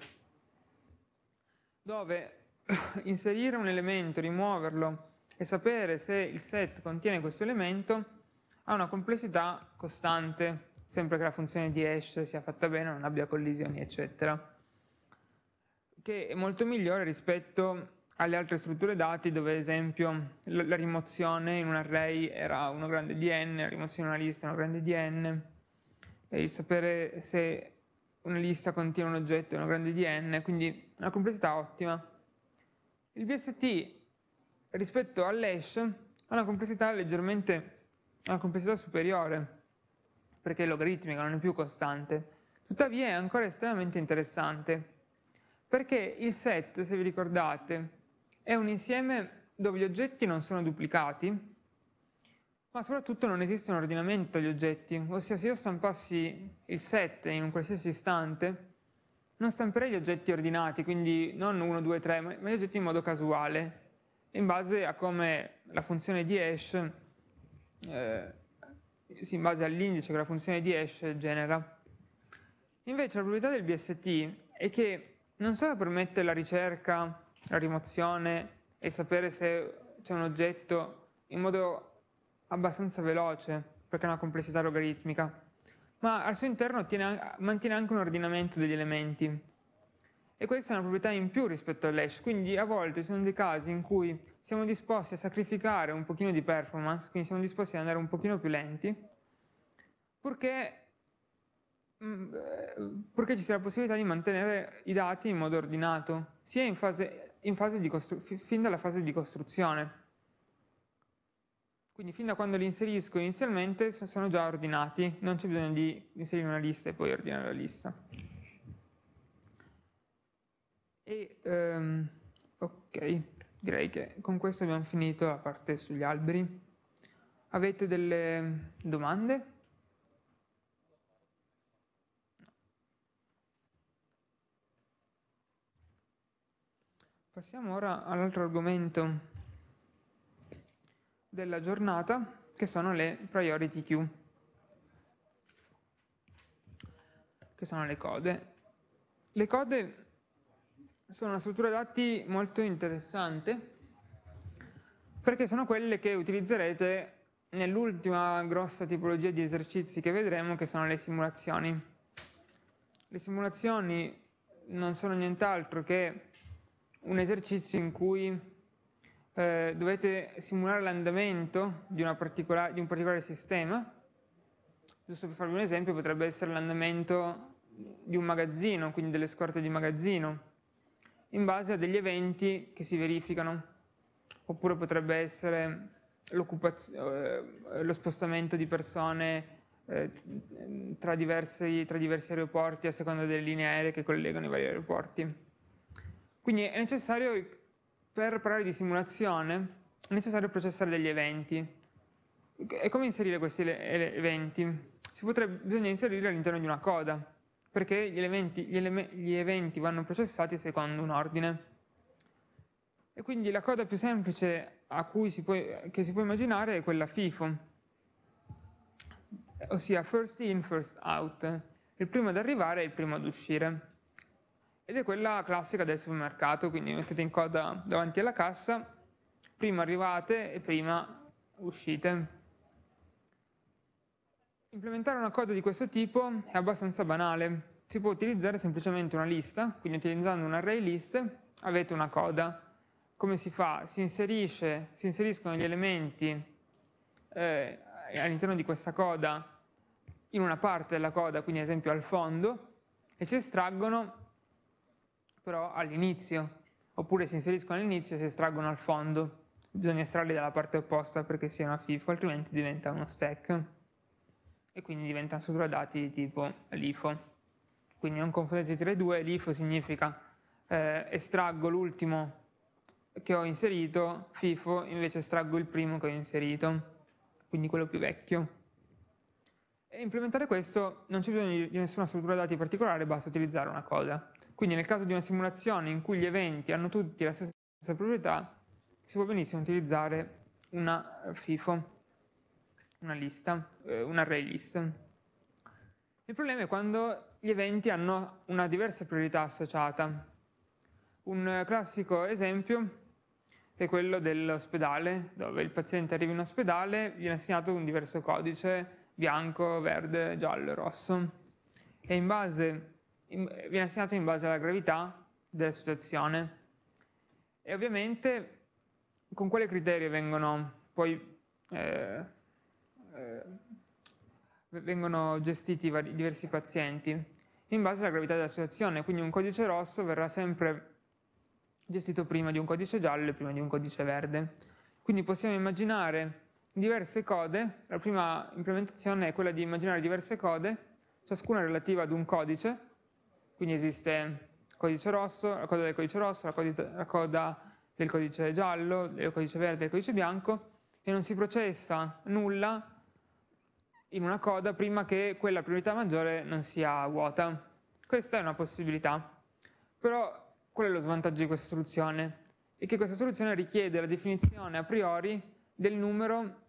dove inserire un elemento, rimuoverlo e sapere se il set contiene questo elemento ha una complessità costante, sempre che la funzione di hash sia fatta bene, non abbia collisioni, eccetera, che è molto migliore rispetto alle altre strutture dati dove ad esempio la rimozione in un array era 1 grande di n, la rimozione in una lista è 1 grande di n, e il sapere se una lista contiene un oggetto è 1 grande di n, quindi una complessità ottima. Il BST rispetto all'hash ha una complessità leggermente una complessità superiore, perché è logaritmica, non è più costante. Tuttavia è ancora estremamente interessante, perché il set, se vi ricordate, è un insieme dove gli oggetti non sono duplicati, ma soprattutto non esiste un ordinamento degli oggetti, ossia se io stampassi il set in un qualsiasi istante, non stamperei gli oggetti ordinati, quindi non 1, 2, 3, ma gli oggetti in modo casuale, in base a come la funzione di hash, eh, in base all'indice che la funzione di hash genera. Invece la proprietà del BST è che non solo permette la ricerca, la rimozione e sapere se c'è un oggetto in modo abbastanza veloce, perché ha una complessità logaritmica, ma al suo interno tiene, mantiene anche un ordinamento degli elementi. E questa è una proprietà in più rispetto all'hash, quindi a volte ci sono dei casi in cui siamo disposti a sacrificare un pochino di performance, quindi siamo disposti ad andare un pochino più lenti, purché, mm, purché ci sia la possibilità di mantenere i dati in modo ordinato, sia in fase, in fase fin dalla fase di costruzione. Quindi fin da quando li inserisco inizialmente sono già ordinati, non c'è bisogno di inserire una lista e poi ordinare la lista. E, um, ok, direi che con questo abbiamo finito la parte sugli alberi. Avete delle domande? Passiamo ora all'altro argomento della giornata, che sono le priority queue, che sono le code. Le code sono una struttura dati molto interessante perché sono quelle che utilizzerete nell'ultima grossa tipologia di esercizi che vedremo, che sono le simulazioni. Le simulazioni non sono nient'altro che un esercizio in cui eh, dovete simulare l'andamento di, di, un particolare sistema. Giusto per farvi un esempio, potrebbe essere l'andamento di un magazzino, quindi delle scorte di magazzino, in base a degli eventi che si verificano. Oppure potrebbe essere eh, lo spostamento di persone eh, tra, diversi, tra diversi aeroporti a seconda delle linee aeree che collegano i vari aeroporti. Quindi è necessario per parlare di simulazione è necessario processare degli eventi. E come inserire questi eventi? Potrebbe, bisogna inserirli all'interno di una coda, perché gli, elementi, gli, ele gli eventi vanno processati secondo un ordine. E quindi la coda più semplice si può, che si può immaginare è quella FIFO, ossia first in, first out. Il primo ad arrivare è il primo ad uscire ed è quella classica del supermercato, quindi mettete in coda davanti alla cassa, prima arrivate e prima uscite. Implementare una coda di questo tipo è abbastanza banale. Si può utilizzare semplicemente una lista, quindi utilizzando un array list avete una coda. Come si fa? Si, inserisce, si inseriscono gli elementi eh, all'interno di questa coda in una parte della coda, quindi ad esempio al fondo, e si estraggono però all'inizio, oppure si inseriscono all'inizio e si estraggono al fondo. Bisogna estrarli dalla parte opposta perché sia una FIFO, altrimenti diventa uno stack e quindi diventa una struttura dati di tipo LIFO. Quindi non confondete tra i due, LIFO significa eh, estraggo l'ultimo che ho inserito, FIFO invece estraggo il primo che ho inserito, quindi quello più vecchio. E implementare questo non c'è bisogno di nessuna struttura dati particolare, basta utilizzare una coda. Quindi nel caso di una simulazione in cui gli eventi hanno tutti la stessa proprietà, si può benissimo utilizzare una FIFO, una lista, eh, un array list. Il problema è quando gli eventi hanno una diversa priorità associata. Un classico esempio è quello dell'ospedale, dove il paziente arriva in ospedale, viene assegnato un diverso codice, bianco, verde, giallo rosso, e in base, in, viene assegnato in base alla gravità della situazione. E ovviamente con quale criterio vengono poi eh, eh, vengono gestiti vari, diversi pazienti? In base alla gravità della situazione, quindi un codice rosso verrà sempre gestito prima di un codice giallo e prima di un codice verde. Quindi possiamo immaginare diverse code, la prima implementazione è quella di immaginare diverse code, ciascuna relativa ad un codice, quindi esiste il codice rosso, la coda del codice rosso, la coda, la coda del codice giallo, del codice verde e del codice bianco, e non si processa nulla in una coda prima che quella priorità maggiore non sia vuota. Questa è una possibilità, però Qual è lo svantaggio di questa soluzione? È che questa soluzione richiede la definizione a priori del numero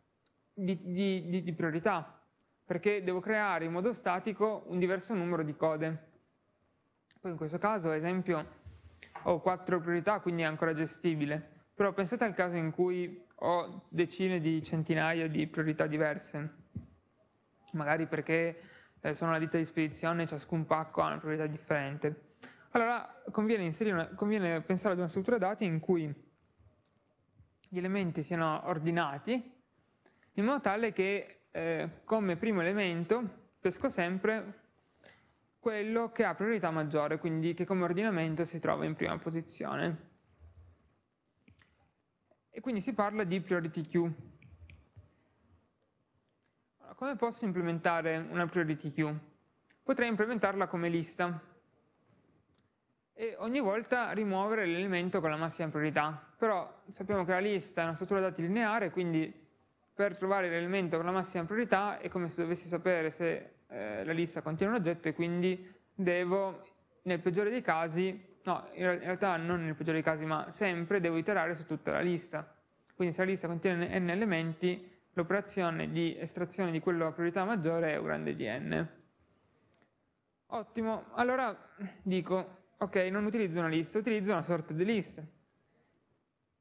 di, di, di, di priorità, perché devo creare in modo statico un diverso numero di code. Poi in questo caso, ad esempio, ho quattro priorità, quindi è ancora gestibile. Però pensate al caso in cui ho decine di centinaia di priorità diverse, magari perché eh, sono la ditta di spedizione e ciascun pacco ha una priorità differente. Allora conviene, una, conviene pensare ad una struttura dati in cui gli elementi siano ordinati in modo tale che eh, come primo elemento pesco sempre quello che ha priorità maggiore, quindi che come ordinamento si trova in prima posizione. E quindi si parla di priority queue. Come posso implementare una priority queue? Potrei implementarla come lista e ogni volta rimuovere l'elemento con la massima priorità. Però sappiamo che la lista è una struttura dati lineare, quindi per trovare l'elemento con la massima priorità è come se dovessi sapere se eh, la lista contiene un oggetto e quindi devo, nel peggiore dei casi, no, in realtà non nel peggiore dei casi, ma sempre devo iterare su tutta la lista. Quindi se la lista contiene n elementi, l'operazione di estrazione di quello a priorità maggiore è U grande di n. Ottimo, allora dico, ok, non utilizzo una lista, utilizzo una sorta di list.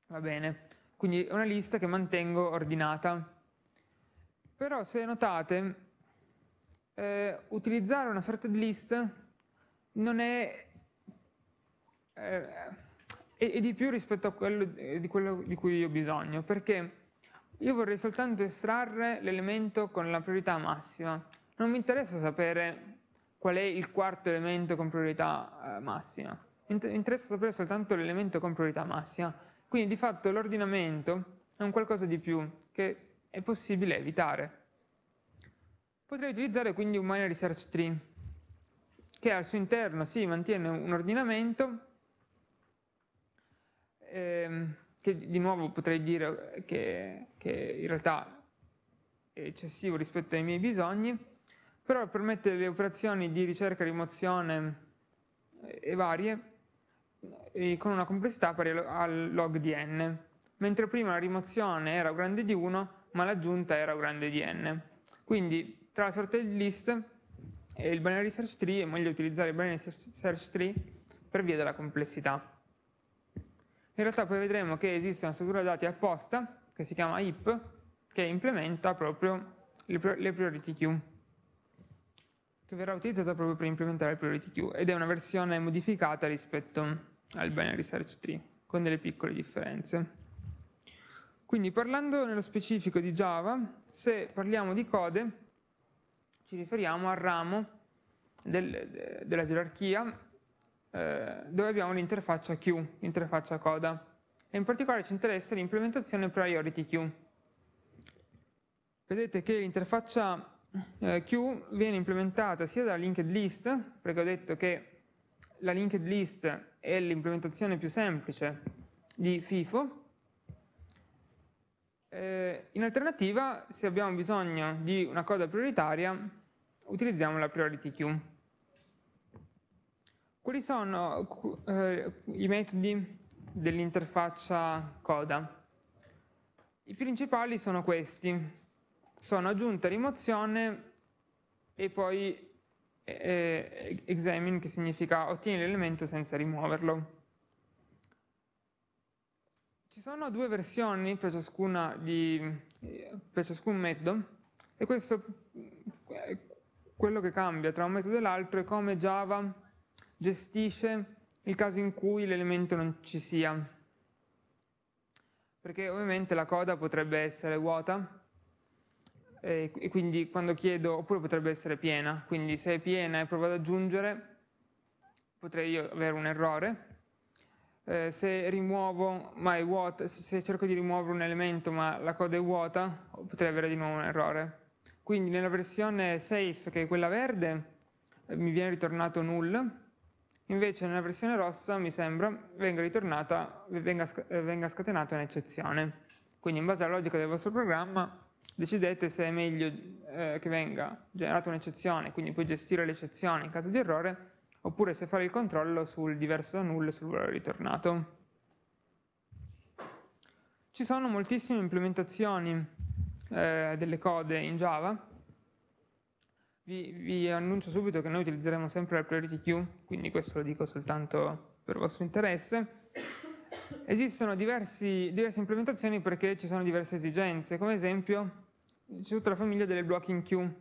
Va bene, quindi è una lista che mantengo ordinata. Però se notate, eh, utilizzare una sorta di list non è, eh, è, di più rispetto a quello, eh, di quello di cui ho bisogno, perché io vorrei soltanto estrarre l'elemento con la priorità massima. Non mi interessa sapere qual è il quarto elemento con priorità eh, massima. Mi interessa sapere soltanto l'elemento con priorità massima. Quindi di fatto l'ordinamento è un qualcosa di più che è possibile evitare. Potrei utilizzare quindi un binary search tree che al suo interno si sì, mantiene un ordinamento ehm, che di nuovo potrei dire che, che in realtà è eccessivo rispetto ai miei bisogni, però permette le operazioni di ricerca rimozione eh, e varie e con una complessità pari al log di n, mentre prima la rimozione era grande di 1, ma l'aggiunta era grande di n. Quindi tra la sorta di list e il binary search tree è meglio utilizzare il binary search tree per via della complessità. In realtà poi vedremo che esiste una struttura dati apposta che si chiama heap che implementa proprio le, priority queue, che verrà utilizzata proprio per implementare le priority queue ed è una versione modificata rispetto al binary search tree, con delle piccole differenze. Quindi parlando nello specifico di Java, se parliamo di code, ci riferiamo al ramo del, della gerarchia eh, dove abbiamo l'interfaccia queue, l'interfaccia coda. E in particolare ci interessa l'implementazione priority queue. Vedete che l'interfaccia eh, queue viene implementata sia dalla linked list, perché ho detto che la linked list è l'implementazione più semplice di FIFO, eh, in alternativa, se abbiamo bisogno di una coda prioritaria, utilizziamo la priority queue. Quali sono eh, i metodi dell'interfaccia coda? I principali sono questi. Sono aggiunta, rimozione e poi eh, examine, che significa ottieni l'elemento senza rimuoverlo. Ci sono due versioni per, di, per ciascun metodo e questo quello che cambia tra un metodo e l'altro è come Java gestisce il caso in cui l'elemento non ci sia. Perché ovviamente la coda potrebbe essere vuota e quindi quando chiedo, oppure potrebbe essere piena, quindi se è piena e provo ad aggiungere potrei avere un errore eh, se rimuovo, ma è vuota, se cerco di rimuovere un elemento ma la coda è vuota, potrei avere di nuovo un errore. Quindi nella versione safe, che è quella verde, eh, mi viene ritornato null, invece nella versione rossa, mi sembra, venga, venga, eh, venga scatenata un'eccezione. Quindi in base alla logica del vostro programma decidete se è meglio eh, che venga generata un'eccezione, quindi puoi gestire l'eccezione in caso di errore, oppure se fare il controllo sul diverso da null e sul valore ritornato. Ci sono moltissime implementazioni eh, delle code in Java. Vi, vi, annuncio subito che noi utilizzeremo sempre la priority queue, quindi questo lo dico soltanto per vostro interesse. Esistono diversi, diverse implementazioni perché ci sono diverse esigenze, come esempio c'è tutta la famiglia delle blocking queue.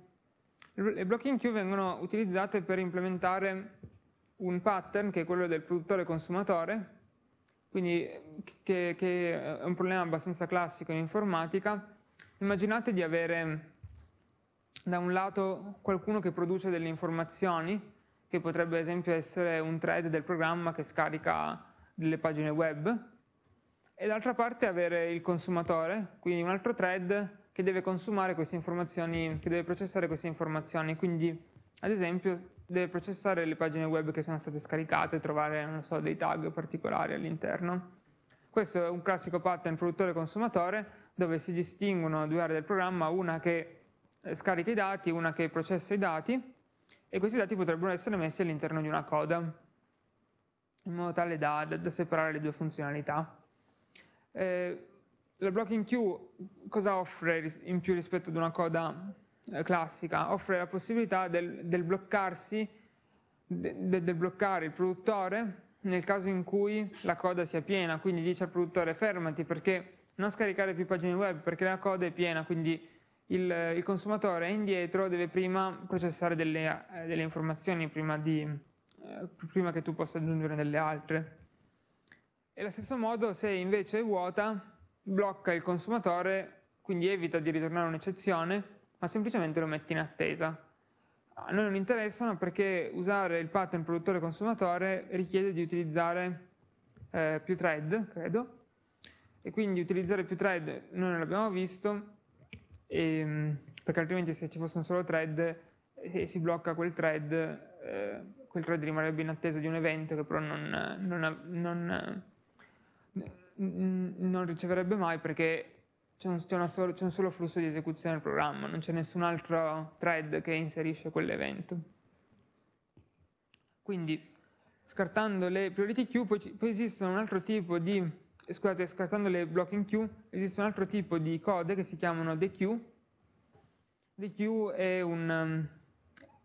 Le blocking queue vengono utilizzate per implementare un pattern che è quello del produttore-consumatore, quindi che, che, è un problema abbastanza classico in informatica. Immaginate di avere da un lato qualcuno che produce delle informazioni, che potrebbe ad esempio essere un thread del programma che scarica delle pagine web, e d'altra parte avere il consumatore, quindi un altro thread che deve consumare queste informazioni, che deve processare queste informazioni, quindi ad esempio deve processare le pagine web che sono state scaricate e trovare so, dei tag particolari all'interno. Questo è un classico pattern produttore-consumatore dove si distinguono due aree del programma, una che scarica i dati, una che processa i dati e questi dati potrebbero essere messi all'interno di una coda in modo tale da, da, da separare le due funzionalità. Eh, la blocking queue cosa offre in più rispetto ad una coda eh, classica offre la possibilità del, del bloccarsi, de, del bloccare il produttore nel caso in cui la coda sia piena, quindi dice al produttore fermati perché non scaricare più pagine web perché la coda è piena, quindi il, il consumatore indietro, deve prima processare delle, eh, delle informazioni prima, di, eh, prima che tu possa aggiungere delle altre. E allo stesso modo se invece è vuota, blocca il consumatore, quindi evita di ritornare un'eccezione ma semplicemente lo metti in attesa. A noi non interessano perché usare il pattern produttore-consumatore richiede di utilizzare eh, più thread, credo, e quindi utilizzare più thread noi non l'abbiamo visto, e, ehm, perché altrimenti se ci fosse un solo thread e si blocca quel thread, eh, quel thread rimarrebbe in attesa di un evento che però non, non, non, non riceverebbe mai perché c'è un, c'è, solo, un, solo flusso di esecuzione del programma, non c'è nessun altro thread che inserisce quell'evento. Quindi, scartando le priority queue, poi, poi esistono un altro tipo di, scusate, scartando le blocking queue, esiste un altro tipo di code che si chiamano dequeue. Dequeue è un, um,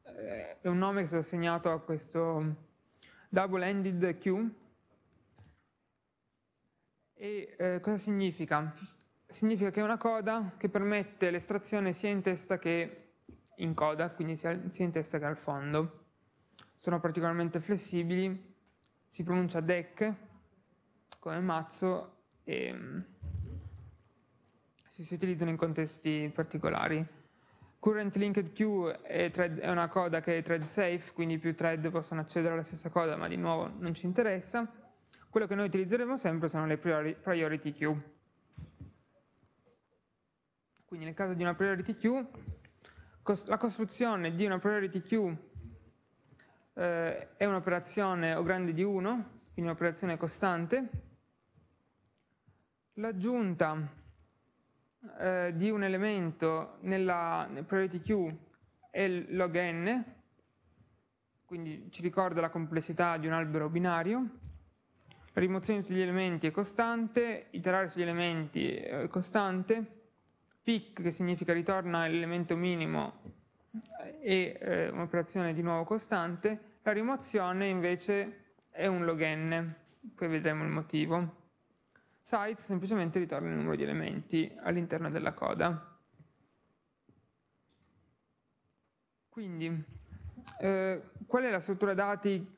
è un nome che è stato assegnato a questo double-ended queue. E eh, cosa significa? significa che è una coda che permette l'estrazione sia in testa che in coda, quindi sia, sia in testa che al fondo. Sono particolarmente flessibili, si pronuncia DEC come mazzo e si, si utilizzano in contesti particolari. Current Linked Queue è, thread, è, una coda che è thread safe, quindi più thread possono accedere alla stessa coda, ma di nuovo non ci interessa. Quello che noi utilizzeremo sempre sono le priority queue. Quindi nel caso di una priority queue, la costruzione di una priority queue eh, è un'operazione O grande di 1, quindi un'operazione costante. L'aggiunta eh, di un elemento nella priority queue è log n, quindi ci ricorda la complessità di un albero binario. La rimozione di tutti gli elementi è costante, iterare sugli elementi è costante, pick che significa ritorna l'elemento minimo e eh, un'operazione di nuovo costante, la rimozione invece è un log n, poi vedremo il motivo. Size semplicemente ritorna il numero di elementi all'interno della coda. Quindi, eh, qual è la struttura dati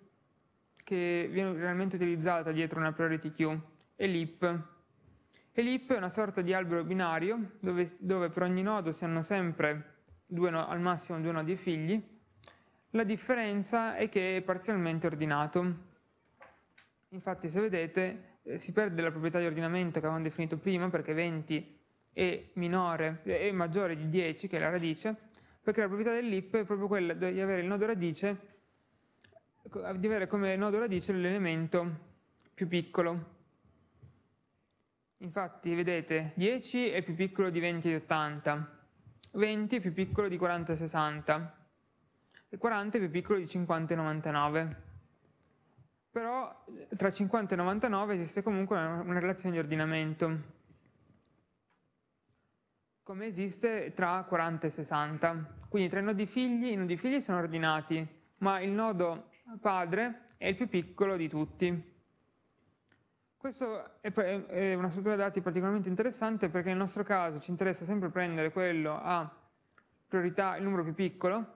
che viene realmente utilizzata dietro una priority queue? È l'heap. E l'heap è una sorta di albero binario dove, dove per ogni nodo si hanno sempre due, al massimo due nodi e figli. La differenza è che è parzialmente ordinato. Infatti se vedete eh, si perde la proprietà di ordinamento che avevamo definito prima perché 20 è, minore, è maggiore di 10 che è la radice perché la proprietà dell'heap è proprio quella di avere il nodo radice di avere come nodo radice l'elemento più piccolo Infatti, vedete, 10 è più piccolo di 20 e 80, 20 è più piccolo di 40 e 60, e 40 è più piccolo di 50 e 99. Però tra 50 e 99 esiste comunque una, una relazione di ordinamento, come esiste tra 40 e 60. Quindi tra i nodi figli, i nodi figli sono ordinati, ma il nodo padre è il più piccolo di tutti. Questa è una struttura dati particolarmente interessante perché nel nostro caso ci interessa sempre prendere quello a priorità il numero più piccolo,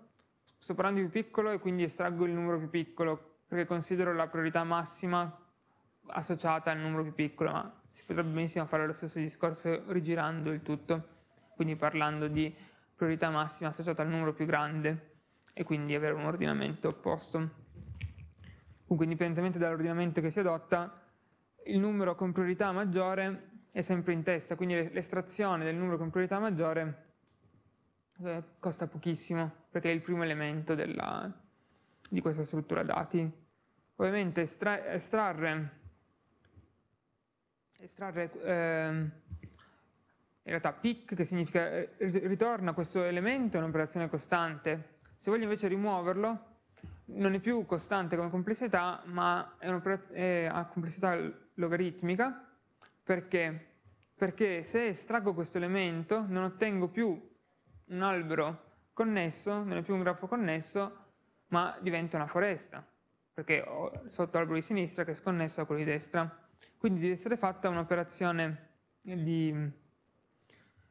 sto parlando di più piccolo e quindi estraggo il numero più piccolo perché considero la priorità massima associata al numero più piccolo, ma si potrebbe benissimo fare lo stesso discorso rigirando il tutto, quindi parlando di priorità massima associata al numero più grande e quindi avere un ordinamento opposto. Comunque indipendentemente dall'ordinamento che si adotta, il numero con priorità maggiore è sempre in testa, quindi l'estrazione del numero con priorità maggiore eh, costa pochissimo perché è il primo elemento della, di questa struttura dati. Ovviamente estra, estrarre, estrarre eh, in realtà pick che significa eh, ritorna questo elemento è un'operazione costante. Se voglio invece rimuoverlo non è più costante come complessità, ma è, è a complessità logaritmica, perché? Perché se estraggo questo elemento non ottengo più un albero connesso, non è più un grafo connesso, ma diventa una foresta, perché ho sotto l'albero di sinistra che è sconnesso a quello di destra. Quindi deve essere fatta un'operazione di,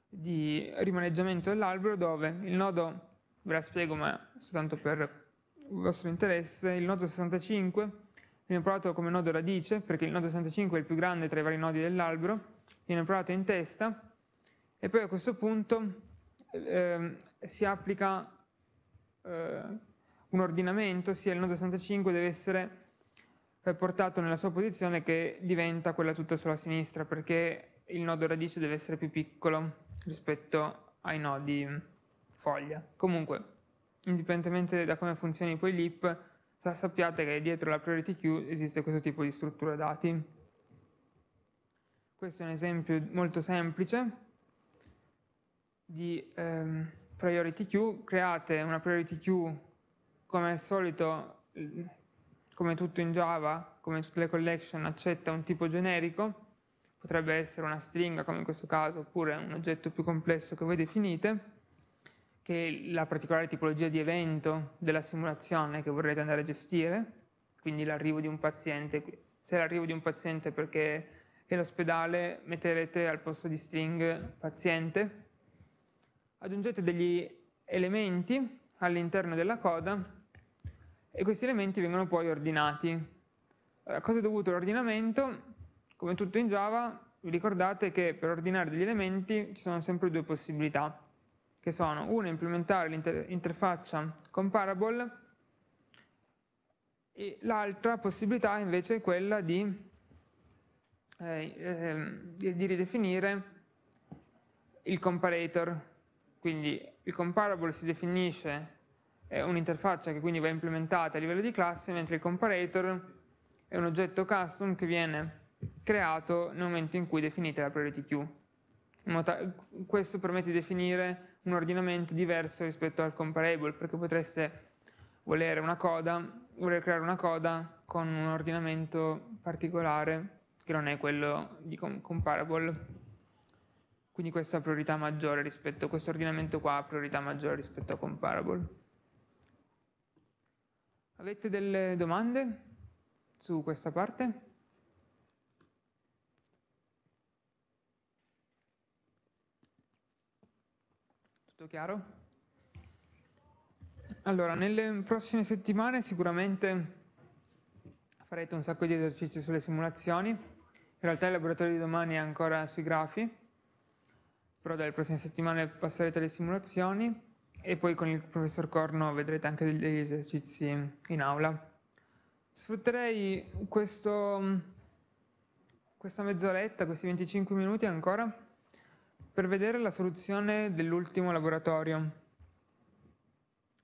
di rimaneggiamento dell'albero dove il nodo, ve la spiego ma soltanto per il vostro interesse, il nodo 65 viene provato come nodo radice, perché il nodo 65 è il più grande tra i vari nodi dell'albero, viene provato in testa, e poi a questo punto eh, si applica eh, un ordinamento, ossia il nodo 65 deve essere eh, portato nella sua posizione che diventa quella tutta sulla sinistra, perché il nodo radice deve essere più piccolo rispetto ai nodi foglia. Comunque, indipendentemente da come funzioni poi l'IP, sappiate che dietro la priority queue esiste questo tipo di struttura dati. Questo è un esempio molto semplice di ehm, priority queue. Create una priority queue come al solito, come tutto in Java, come tutte le collection, accetta un tipo generico, potrebbe essere una stringa come in questo caso, oppure un oggetto più complesso che voi definite che è la particolare tipologia di evento della simulazione che vorrete andare a gestire, quindi l'arrivo di un paziente, se l'arrivo di un paziente perché e l'ospedale metterete al posto di string paziente. Aggiungete degli elementi all'interno della coda e questi elementi vengono poi ordinati. A cosa è dovuto l'ordinamento? Come tutto in Java, vi ricordate che per ordinare degli elementi ci sono sempre due possibilità, che sono una implementare l'interfaccia comparable e l'altra possibilità invece è quella di, eh, eh, di ridefinire il comparator. Quindi il comparable si definisce è un'interfaccia che quindi va implementata a livello di classe, mentre il comparator è un oggetto custom che viene creato nel momento in cui definite la priority queue. Questo permette di definire un ordinamento diverso rispetto al comparable, perché potreste volere una coda, voler creare una coda con un ordinamento particolare che non è quello di comparable. Quindi questa ha priorità maggiore rispetto, questo ordinamento qua ha priorità maggiore rispetto a comparable. Avete delle domande su questa parte? Tutto chiaro? Allora, nelle prossime settimane sicuramente farete un sacco di esercizi sulle simulazioni. In realtà il laboratorio di domani è ancora sui grafi, però dalle prossime settimane passerete alle simulazioni e poi con il professor Corno vedrete anche degli esercizi in aula. Sfrutterei questo, questa mezz'oretta, questi 25 minuti ancora, per vedere la soluzione dell'ultimo laboratorio,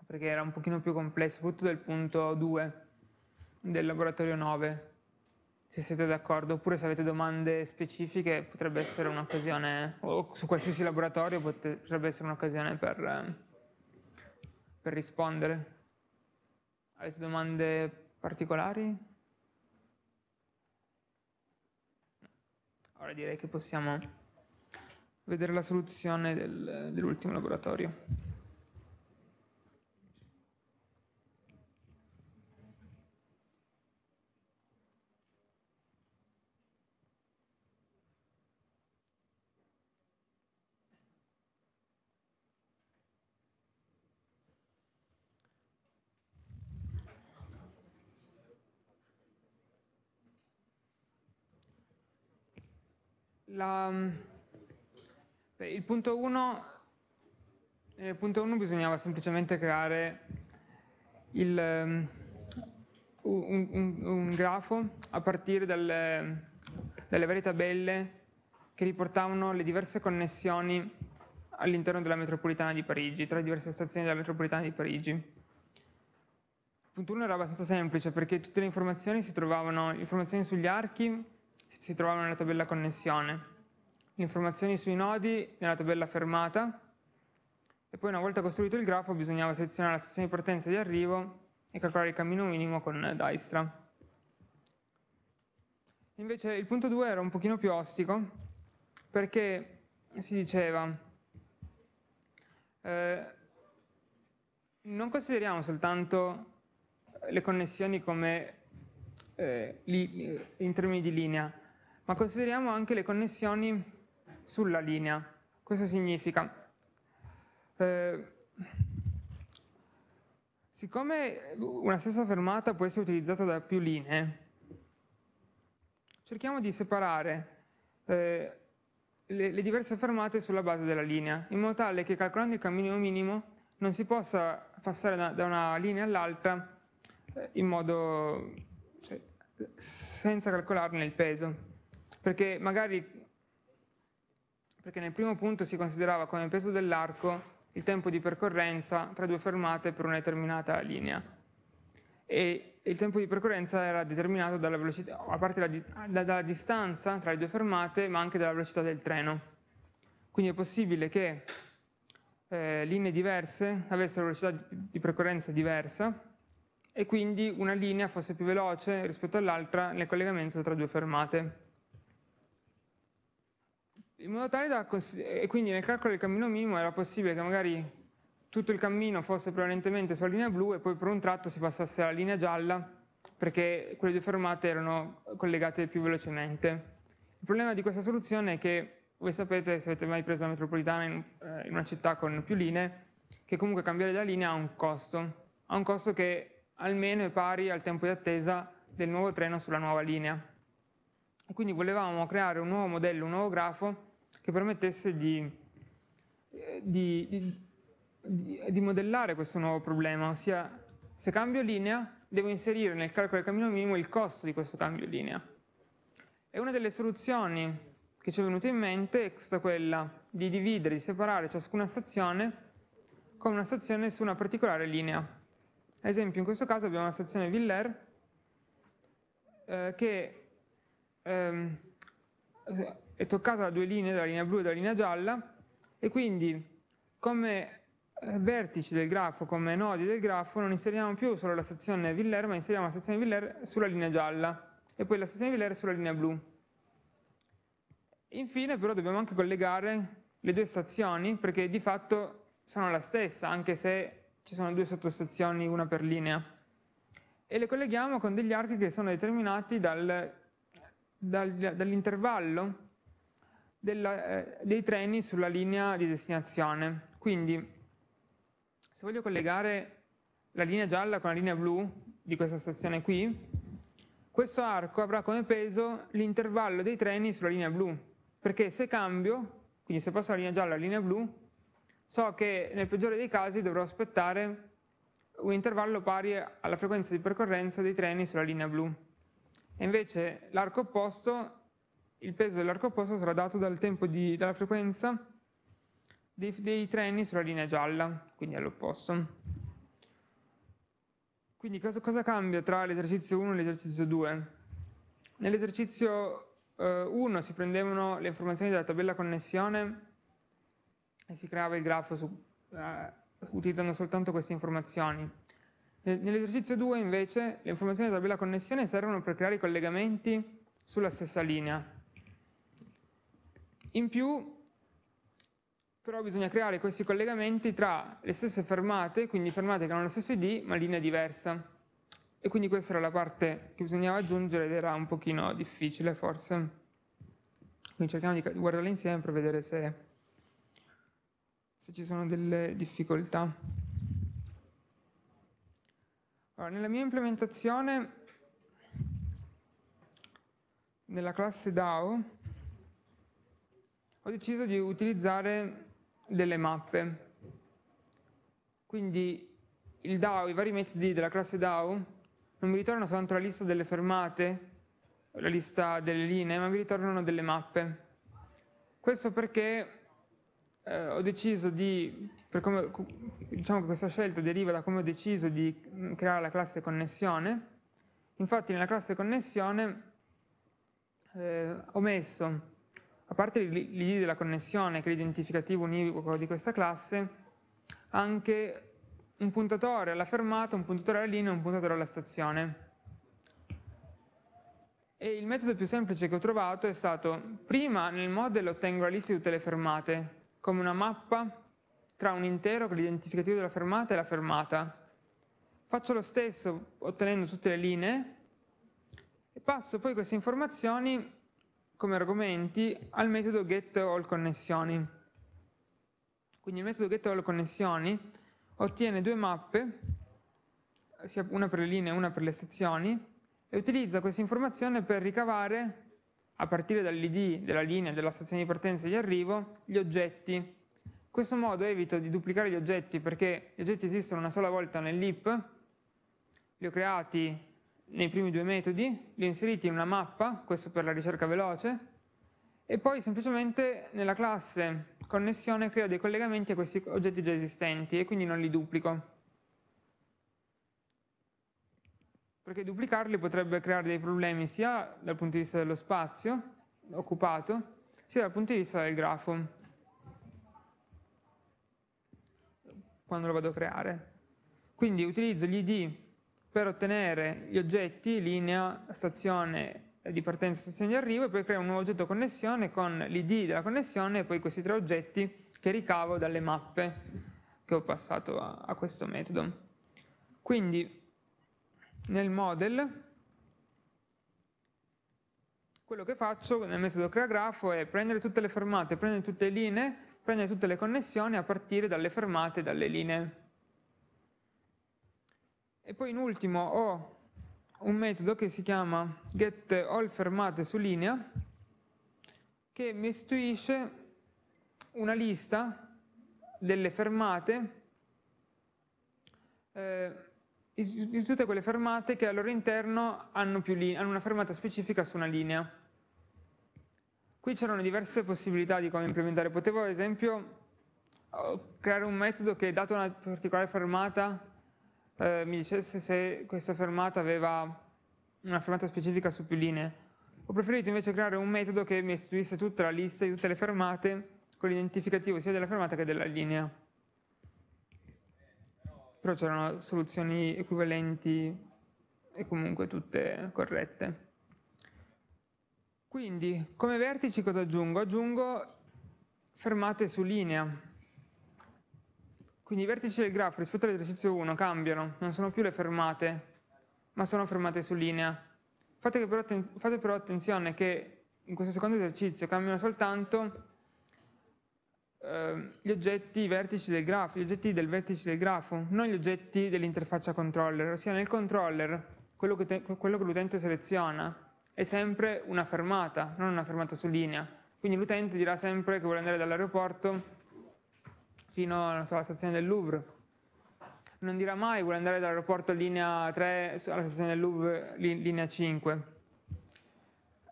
perché era un pochino più complesso, soprattutto del punto 2 del laboratorio 9, se siete d'accordo, oppure se avete domande specifiche potrebbe essere un'occasione, o su qualsiasi laboratorio potrebbe essere un'occasione per, per rispondere. Avete domande particolari? Ora direi che possiamo vedere la soluzione del, dell'ultimo laboratorio. La, il punto 1, nel punto 1 bisognava semplicemente creare il, um, un, un, un, grafo a partire dalle, dalle varie tabelle che riportavano le diverse connessioni all'interno della metropolitana di Parigi, tra le diverse stazioni della metropolitana di Parigi. Il punto 1 era abbastanza semplice perché tutte le informazioni si trovavano, informazioni sugli archi si trovavano nella tabella connessione, informazioni sui nodi nella tabella fermata e poi una volta costruito il grafo bisognava selezionare la stazione di partenza e di arrivo e calcolare il cammino minimo con Dijkstra. Invece il punto 2 era un pochino più ostico perché si diceva eh, non consideriamo soltanto le connessioni come eh, li, in termini di linea, ma consideriamo anche le connessioni sulla linea. Questo significa, eh, siccome una stessa fermata può essere utilizzata da più linee, cerchiamo di separare eh, le, le, diverse fermate sulla base della linea, in modo tale che calcolando il cammino minimo non si possa passare da, da una linea all'altra eh, in modo cioè, senza calcolarne il peso. Perché magari perché nel primo punto si considerava come peso dell'arco il tempo di percorrenza tra due fermate per una determinata linea e il tempo di percorrenza era determinato dalla velocità, a parte la, da, dalla distanza tra le due fermate ma anche dalla velocità del treno. Quindi è possibile che eh, linee diverse avessero velocità di percorrenza diversa e quindi una linea fosse più veloce rispetto all'altra nel collegamento tra due fermate in modo tale da, e quindi nel calcolo del cammino minimo era possibile che magari tutto il cammino fosse prevalentemente sulla linea blu e poi per un tratto si passasse alla linea gialla perché quelle due fermate erano collegate più velocemente. Il problema di questa soluzione è che, voi sapete, se avete mai preso la metropolitana in, eh, in una città con più linee, che comunque cambiare la linea ha un costo, ha un costo che almeno è pari al tempo di attesa del nuovo treno sulla nuova linea. Quindi volevamo creare un nuovo modello, un nuovo grafo che permettesse di, eh, di, di, di modellare questo nuovo problema, ossia se cambio linea devo inserire nel calcolo del cammino minimo il costo di questo cambio linea. E una delle soluzioni che ci è venuta in mente è stata quella di dividere, di separare ciascuna stazione con una stazione su una particolare linea. Ad esempio in questo caso abbiamo la stazione Villers eh, che ehm, è toccata da due linee, dalla linea blu e dalla linea gialla, e quindi come eh, vertici del grafo, come nodi del grafo, non inseriamo più solo la stazione Villers, ma inseriamo la stazione Villers sulla linea gialla e poi la stazione Villers sulla linea blu. Infine però dobbiamo anche collegare le due stazioni perché di fatto sono la stessa, anche se ci sono due sottostazioni, una per linea. E le colleghiamo con degli archi che sono determinati dal, dal, dall'intervallo eh, dei treni sulla linea di destinazione. Quindi, se voglio collegare la linea gialla con la linea blu di questa stazione qui, questo arco avrà come peso l'intervallo dei treni sulla linea blu, perché se cambio, quindi se passo dalla linea gialla alla linea blu, so che nel peggiore dei casi dovrò aspettare un intervallo pari alla frequenza di percorrenza dei treni sulla linea blu. E invece l'arco opposto, il peso dell'arco opposto sarà dato dal tempo di, dalla frequenza dei, dei treni sulla linea gialla, quindi all'opposto. Quindi cosa, cosa, cambia tra l'esercizio 1 e l'esercizio 2? Nell'esercizio eh, 1 si prendevano le informazioni della tabella connessione e si creava il grafo su, eh, utilizzando soltanto queste informazioni. Nell'esercizio 2 invece le informazioni della tabella connessione servono per creare i collegamenti sulla stessa linea. In più però bisogna creare questi collegamenti tra le stesse fermate, quindi fermate che hanno lo stesso ID ma linea diversa. E quindi questa era la parte che bisognava aggiungere ed era un pochino difficile forse. Quindi cerchiamo di guardarla insieme per vedere se se ci sono delle difficoltà. Allora, nella mia implementazione, nella classe DAO, ho deciso di utilizzare delle mappe. Quindi il DAO, i vari metodi della classe DAO, non mi ritornano soltanto la lista delle fermate, la lista delle linee, ma mi ritornano delle mappe. Questo perché eh, ho deciso di, come, diciamo che questa scelta deriva da come ho deciso di mm, creare la classe connessione, infatti nella classe connessione eh, ho messo, a parte l'id della connessione, che è l'identificativo univoco di questa classe, anche un puntatore alla fermata, un puntatore alla linea e un puntatore alla stazione. E il metodo più semplice che ho trovato è stato, prima nel model ottengo la lista di tutte le fermate, come una mappa tra un intero con l'identificativo della fermata e la fermata. Faccio lo stesso ottenendo tutte le linee e passo poi queste informazioni come argomenti al metodo getAllConnessioni. Quindi il metodo getAllConnessioni ottiene due mappe, sia una per le linee e una per le sezioni, e utilizza questa informazione per ricavare a partire dall'id della linea della stazione di partenza e di arrivo gli oggetti. In questo modo evito di duplicare gli oggetti perché gli oggetti esistono una sola volta nell'IP, li ho creati nei primi due metodi, li ho inseriti in una mappa, questo per la ricerca veloce, e poi semplicemente nella classe connessione creo dei collegamenti a questi oggetti già esistenti e quindi non li duplico. perché duplicarli potrebbe creare dei problemi sia dal punto di vista dello spazio occupato, sia dal punto di vista del grafo, quando lo vado a creare. Quindi utilizzo gli id per ottenere gli oggetti, linea, stazione di partenza, stazione di arrivo, e poi creo un nuovo oggetto connessione con l'id della connessione e poi questi tre oggetti che ricavo dalle mappe che ho passato a, a questo metodo. Quindi nel model quello che faccio nel metodo creagrafo è prendere tutte le fermate, prendere tutte le linee, prendere tutte le connessioni a partire dalle fermate e dalle linee. E poi in ultimo ho un metodo che si chiama getAllFermate su linea che mi istituisce una lista delle fermate eh, di tutte quelle fermate che al loro interno hanno, hanno una fermata specifica su una linea. Qui c'erano diverse possibilità di come implementare. Potevo ad esempio creare un metodo che dato una particolare fermata eh, mi dicesse se questa fermata aveva una fermata specifica su più linee. Ho preferito invece creare un metodo che mi istituisse tutta la lista di tutte le fermate con l'identificativo sia della fermata che della linea. Però c'erano soluzioni equivalenti e comunque tutte corrette. Quindi, come vertici cosa aggiungo? Aggiungo fermate su linea. Quindi i vertici del grafo rispetto all'esercizio 1 cambiano, non sono più le fermate, ma sono fermate su linea. Fate però, fate però attenzione che in questo secondo esercizio cambiano soltanto eh, gli oggetti, vertici del grafo, gli oggetti del vertice del grafo, non gli oggetti dell'interfaccia controller, ossia nel controller quello che l'utente seleziona è sempre una fermata, non una fermata su linea. Quindi l'utente dirà sempre che vuole andare dall'aeroporto fino so, alla stazione del Louvre. Non dirà mai vuole andare dall'aeroporto linea 3 alla stazione del Louvre linea 5.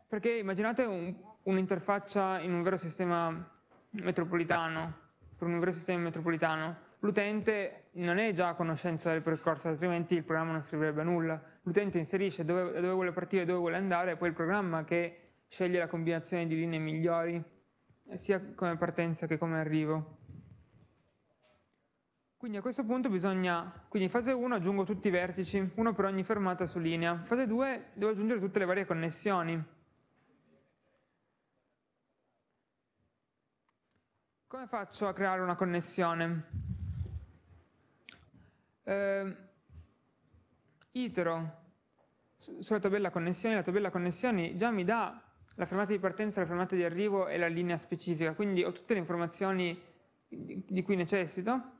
Perché immaginate un, un'interfaccia in un vero sistema metropolitano, per un vero sistema metropolitano, l'utente non è già a conoscenza del percorso, altrimenti il programma non servirebbe a nulla. L'utente inserisce dove, dove vuole partire, dove vuole andare, e poi il programma che sceglie la combinazione di linee migliori, sia come partenza che come arrivo. Quindi a questo punto bisogna, quindi in fase 1 aggiungo tutti i vertici, uno per ogni fermata su linea. In fase 2 devo aggiungere tutte le varie connessioni. Come faccio a creare una connessione? Eh, itero sulla tabella connessioni, la tabella connessioni già mi dà la fermata di partenza, la fermata di arrivo e la linea specifica, quindi ho tutte le informazioni di cui necessito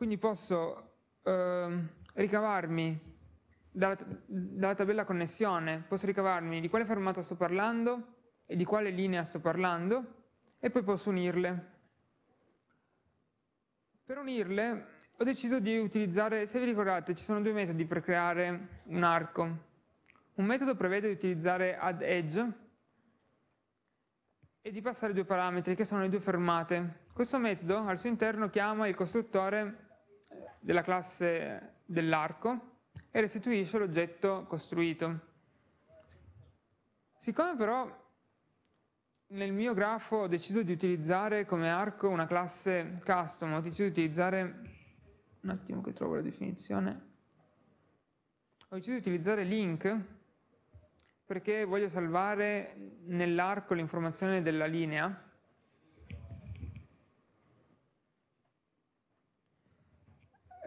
quindi posso eh, ricavarmi dalla, dalla, tabella connessione, posso ricavarmi di quale fermata sto parlando e di quale linea sto parlando e poi posso unirle. Per unirle ho deciso di utilizzare, se vi ricordate, ci sono due metodi per creare un arco. Un metodo prevede di utilizzare add edge e di passare due parametri che sono le due fermate. Questo metodo al suo interno chiama il costruttore della classe dell'arco e restituisce l'oggetto costruito. Siccome però nel mio grafo ho deciso di utilizzare come arco una classe custom, ho deciso di utilizzare, un attimo che trovo la definizione, ho deciso di utilizzare link perché voglio salvare nell'arco l'informazione della linea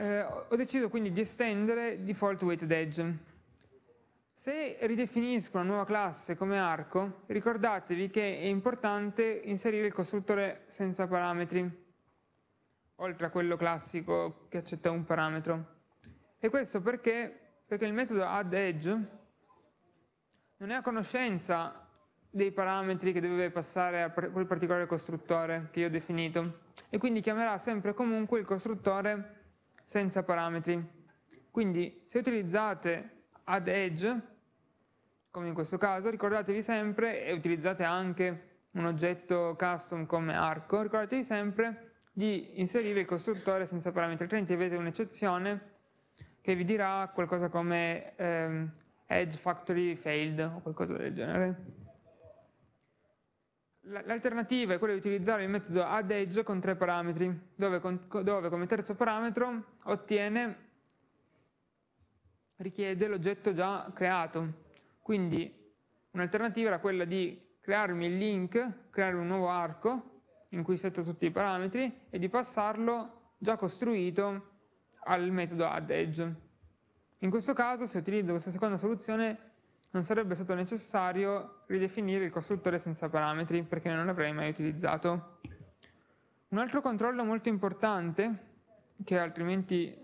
eh, ho deciso quindi di estendere default weighted edge. Se ridefinisco una nuova classe come arco, ricordatevi che è importante inserire il costruttore senza parametri, oltre a quello classico che accetta un parametro. E questo perché? Perché il metodo addEdge non è a conoscenza dei parametri che deve passare a quel particolare costruttore che io ho definito e quindi chiamerà sempre comunque il costruttore senza parametri. Quindi se utilizzate add edge, come in questo caso, ricordatevi sempre, e utilizzate anche un oggetto custom come arco, ricordatevi sempre di inserire il costruttore senza parametri, altrimenti avete un'eccezione che vi dirà qualcosa come ehm, edge factory failed o qualcosa del genere. L'alternativa è quella di utilizzare il metodo addEdge con tre parametri, dove, dove come terzo parametro ottiene, richiede l'oggetto già creato. Quindi un'alternativa era quella di crearmi il link, creare un nuovo arco in cui setto tutti i parametri e di passarlo già costruito al metodo addEdge. In questo caso, se utilizzo questa seconda soluzione, non sarebbe stato necessario ridefinire il costruttore senza parametri perché non l'avrei mai utilizzato. Un altro controllo molto importante che altrimenti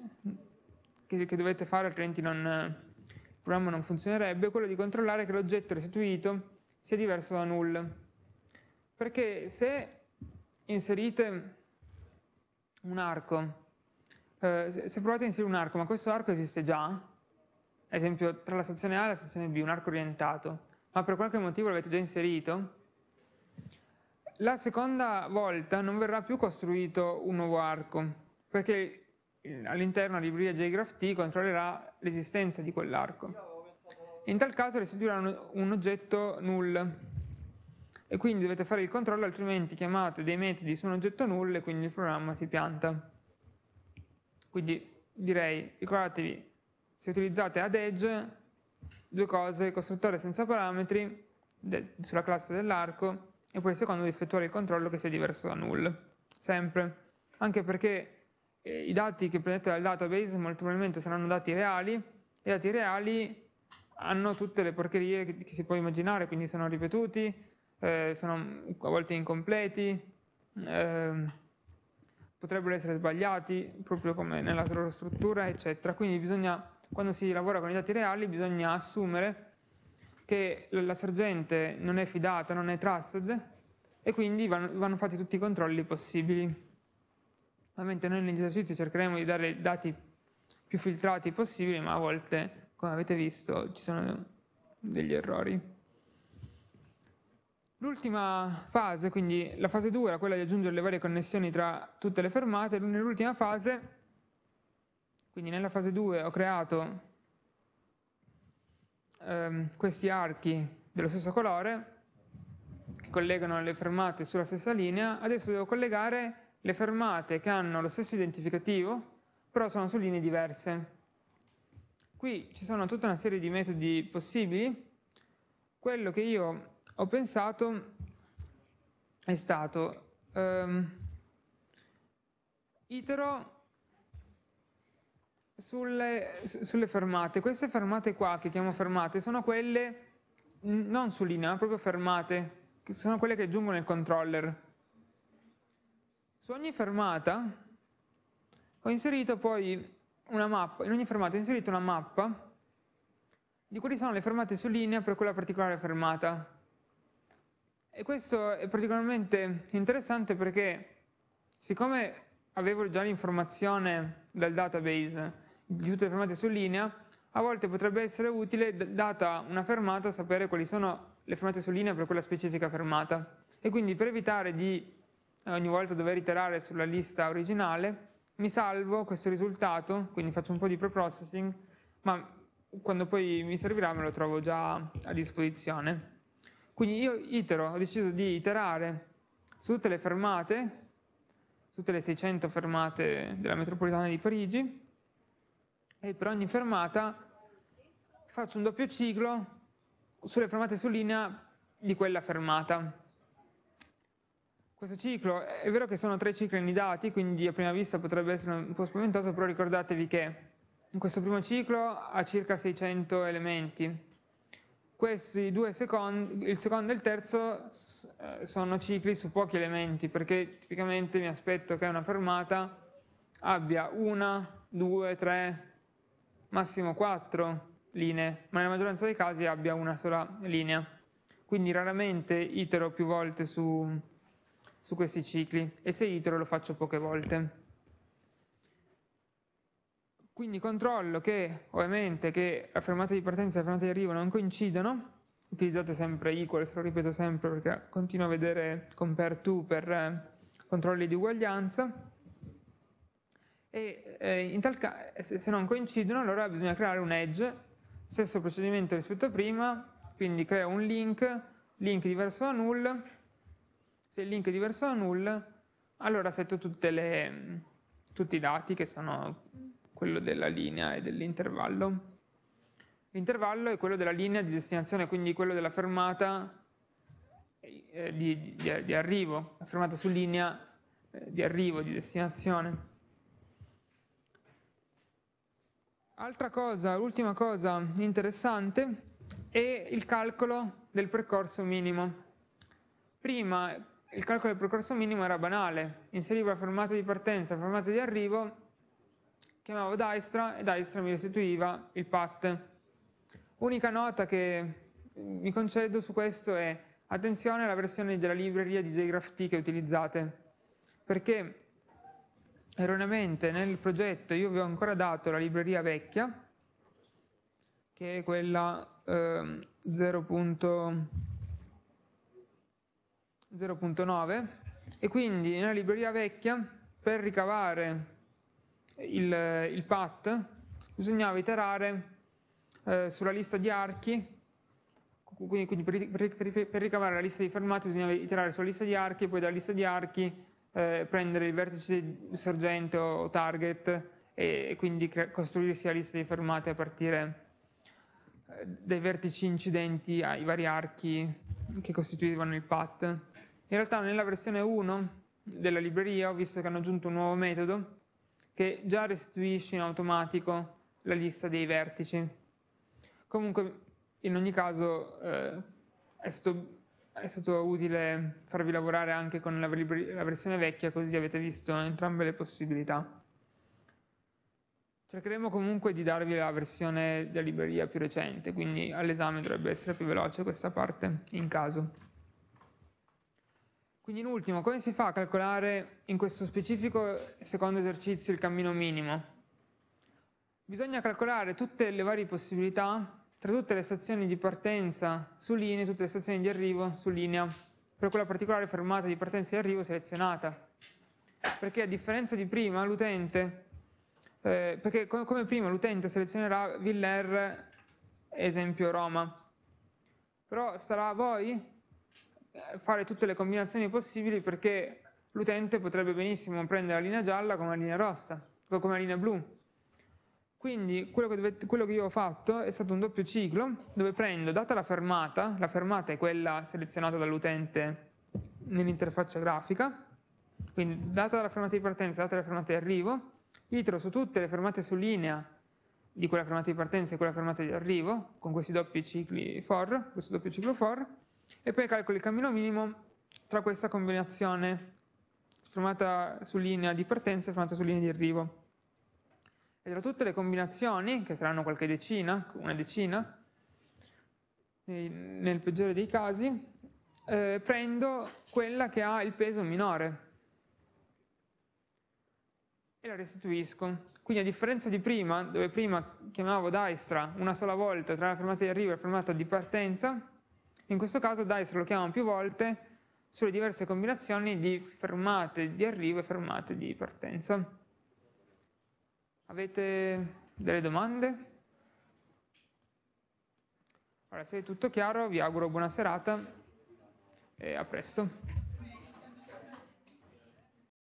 che, che dovete fare altrimenti non, il programma non funzionerebbe è quello di controllare che l'oggetto restituito sia diverso da null perché se inserite un arco eh, se provate a inserire un arco ma questo arco esiste già ad esempio tra la stazione A e la stazione B un arco orientato ma per qualche motivo l'avete già inserito la seconda volta non verrà più costruito un nuovo arco perché all'interno la libreria JGraphT controllerà l'esistenza di quell'arco. In tal caso restituirà un oggetto null e quindi dovete fare il controllo altrimenti chiamate dei metodi su un oggetto null e quindi il programma si pianta. Quindi direi, ricordatevi, se utilizzate ad edge, due cose, costruttore senza parametri sulla classe dell'arco e poi il secondo di effettuare il controllo che sia diverso da null, sempre. Anche perché eh, i dati che prendete dal database molto probabilmente saranno dati reali, e i dati reali hanno tutte le porcherie che, che si può immaginare, quindi sono ripetuti, eh, sono a volte incompleti, eh, potrebbero essere sbagliati, proprio come nella loro struttura, eccetera. Quindi bisogna, quando si lavora con i dati reali, bisogna assumere che la sorgente non è fidata, non è trusted, e quindi vanno, vanno fatti tutti i controlli possibili. Ovviamente noi negli esercizi cercheremo di dare dati più filtrati possibili, ma a volte, come avete visto, ci sono degli errori. L'ultima fase, quindi la fase 2 era quella di aggiungere le varie connessioni tra tutte le fermate, nell'ultima fase, quindi nella fase 2 ho creato ehm, questi archi dello stesso colore che collegano le fermate sulla stessa linea, adesso devo collegare le fermate che hanno lo stesso identificativo, però sono su linee diverse. Qui ci sono tutta una serie di metodi possibili. Quello che io ho pensato è stato um, itero sulle, sulle, fermate. Queste fermate qua, che chiamo fermate, sono quelle non su linea, ma proprio fermate, che sono quelle che aggiungono il controller. Su ogni fermata ho inserito poi una mappa, in ogni fermata ho inserito una mappa di quali sono le fermate su linea per quella particolare fermata. E questo è particolarmente interessante perché siccome avevo già l'informazione dal database di tutte le fermate su linea, a volte potrebbe essere utile, data una fermata, sapere quali sono le fermate su linea per quella specifica fermata. E quindi per evitare di ogni volta dover iterare sulla lista originale, mi salvo questo risultato, quindi faccio un po' di preprocessing, ma quando poi mi servirà me lo trovo già a disposizione. Quindi io itero, ho deciso di iterare su tutte le fermate, tutte le 600 fermate della metropolitana di Parigi, e per ogni fermata faccio un doppio ciclo sulle fermate su linea di quella fermata. Questo ciclo, è vero che sono tre cicli annidati, quindi a prima vista potrebbe essere un po' spaventoso, però ricordatevi che in questo primo ciclo ha circa 600 elementi. Questi due secondi, il secondo e il terzo eh, sono cicli su pochi elementi, perché tipicamente mi aspetto che una fermata abbia una, due, tre, massimo quattro linee, ma nella maggioranza dei casi abbia una sola linea. Quindi raramente itero più volte su, su questi cicli e se itero lo faccio poche volte. Quindi controllo che ovviamente che la fermata di partenza e la fermata di arrivo non coincidono, utilizzate sempre equals, lo ripeto sempre perché continuo a vedere compare to per eh, controlli di uguaglianza e eh, tal caso se non coincidono allora bisogna creare un edge, stesso procedimento rispetto a prima, quindi creo un link, link diverso da null se il link è diverso da null, allora setto le, tutti i dati che sono quello della linea e dell'intervallo. L'intervallo è quello della linea di destinazione, quindi quello della fermata eh, di, di, di, arrivo, la fermata su linea eh, di arrivo, di destinazione. Altra cosa, l'ultima cosa interessante e il calcolo del percorso minimo. Prima il calcolo del percorso minimo era banale, inserivo la fermata di partenza la fermata di arrivo, chiamavo Dijkstra e Dijkstra mi restituiva il path. Unica nota che mi concedo su questo è attenzione alla versione della libreria di JGraphT che utilizzate, perché erroneamente nel progetto io vi ho ancora dato la libreria vecchia, che è quella eh, 0.9 e quindi nella libreria vecchia per ricavare il, il path bisognava iterare eh, sulla lista di archi. Quindi, per, ricavare la lista di fermate bisognava iterare sulla lista di archi poi dalla lista di archi eh, prendere il vertice sorgente o target e, quindi costruirsi la lista di fermate a partire eh, dai vertici incidenti ai vari archi che costituivano il path. In realtà nella versione 1 della libreria ho visto che hanno aggiunto un nuovo metodo che già restituisce in automatico la lista dei vertici. Comunque in ogni caso eh, è, stato, è, stato, utile farvi lavorare anche con la, la versione vecchia così avete visto entrambe le possibilità. Cercheremo comunque di darvi la versione della libreria più recente, quindi all'esame dovrebbe essere più veloce questa parte in caso. Quindi in ultimo, come si fa a calcolare in questo specifico secondo esercizio il cammino minimo? Bisogna calcolare tutte le varie possibilità tra tutte le stazioni di partenza su linea e tutte le stazioni di arrivo su linea. Per quella particolare fermata di partenza e arrivo selezionata. Perché a differenza di prima l'utente, eh, perché come prima l'utente selezionerà Viller, esempio Roma, però starà a voi eh, fare tutte le combinazioni possibili perché l'utente potrebbe benissimo prendere la linea gialla come la linea rossa, come la linea blu, quindi quello che, dovete, quello che, io ho fatto è stato un doppio ciclo dove prendo, data la fermata, la fermata è quella selezionata dall'utente nell'interfaccia grafica, quindi data la fermata di partenza, data la fermata di arrivo, itero su tutte le fermate su linea di quella fermata di partenza e quella fermata di arrivo, con questi doppi cicli for, questo doppio ciclo for, e poi calcolo il cammino minimo tra questa combinazione fermata su linea di partenza e fermata su linea di arrivo tra tutte le combinazioni, che saranno qualche decina, una decina, nel peggiore dei casi, eh, prendo quella che ha il peso minore e la restituisco. Quindi a differenza di prima, dove prima chiamavo Dijkstra una sola volta tra la fermata di arrivo e la fermata di partenza, in questo caso Dijkstra lo chiamo più volte sulle diverse combinazioni di fermate di arrivo e fermate di partenza. Avete delle domande? Allora, se è tutto chiaro, vi auguro buona serata e a presto.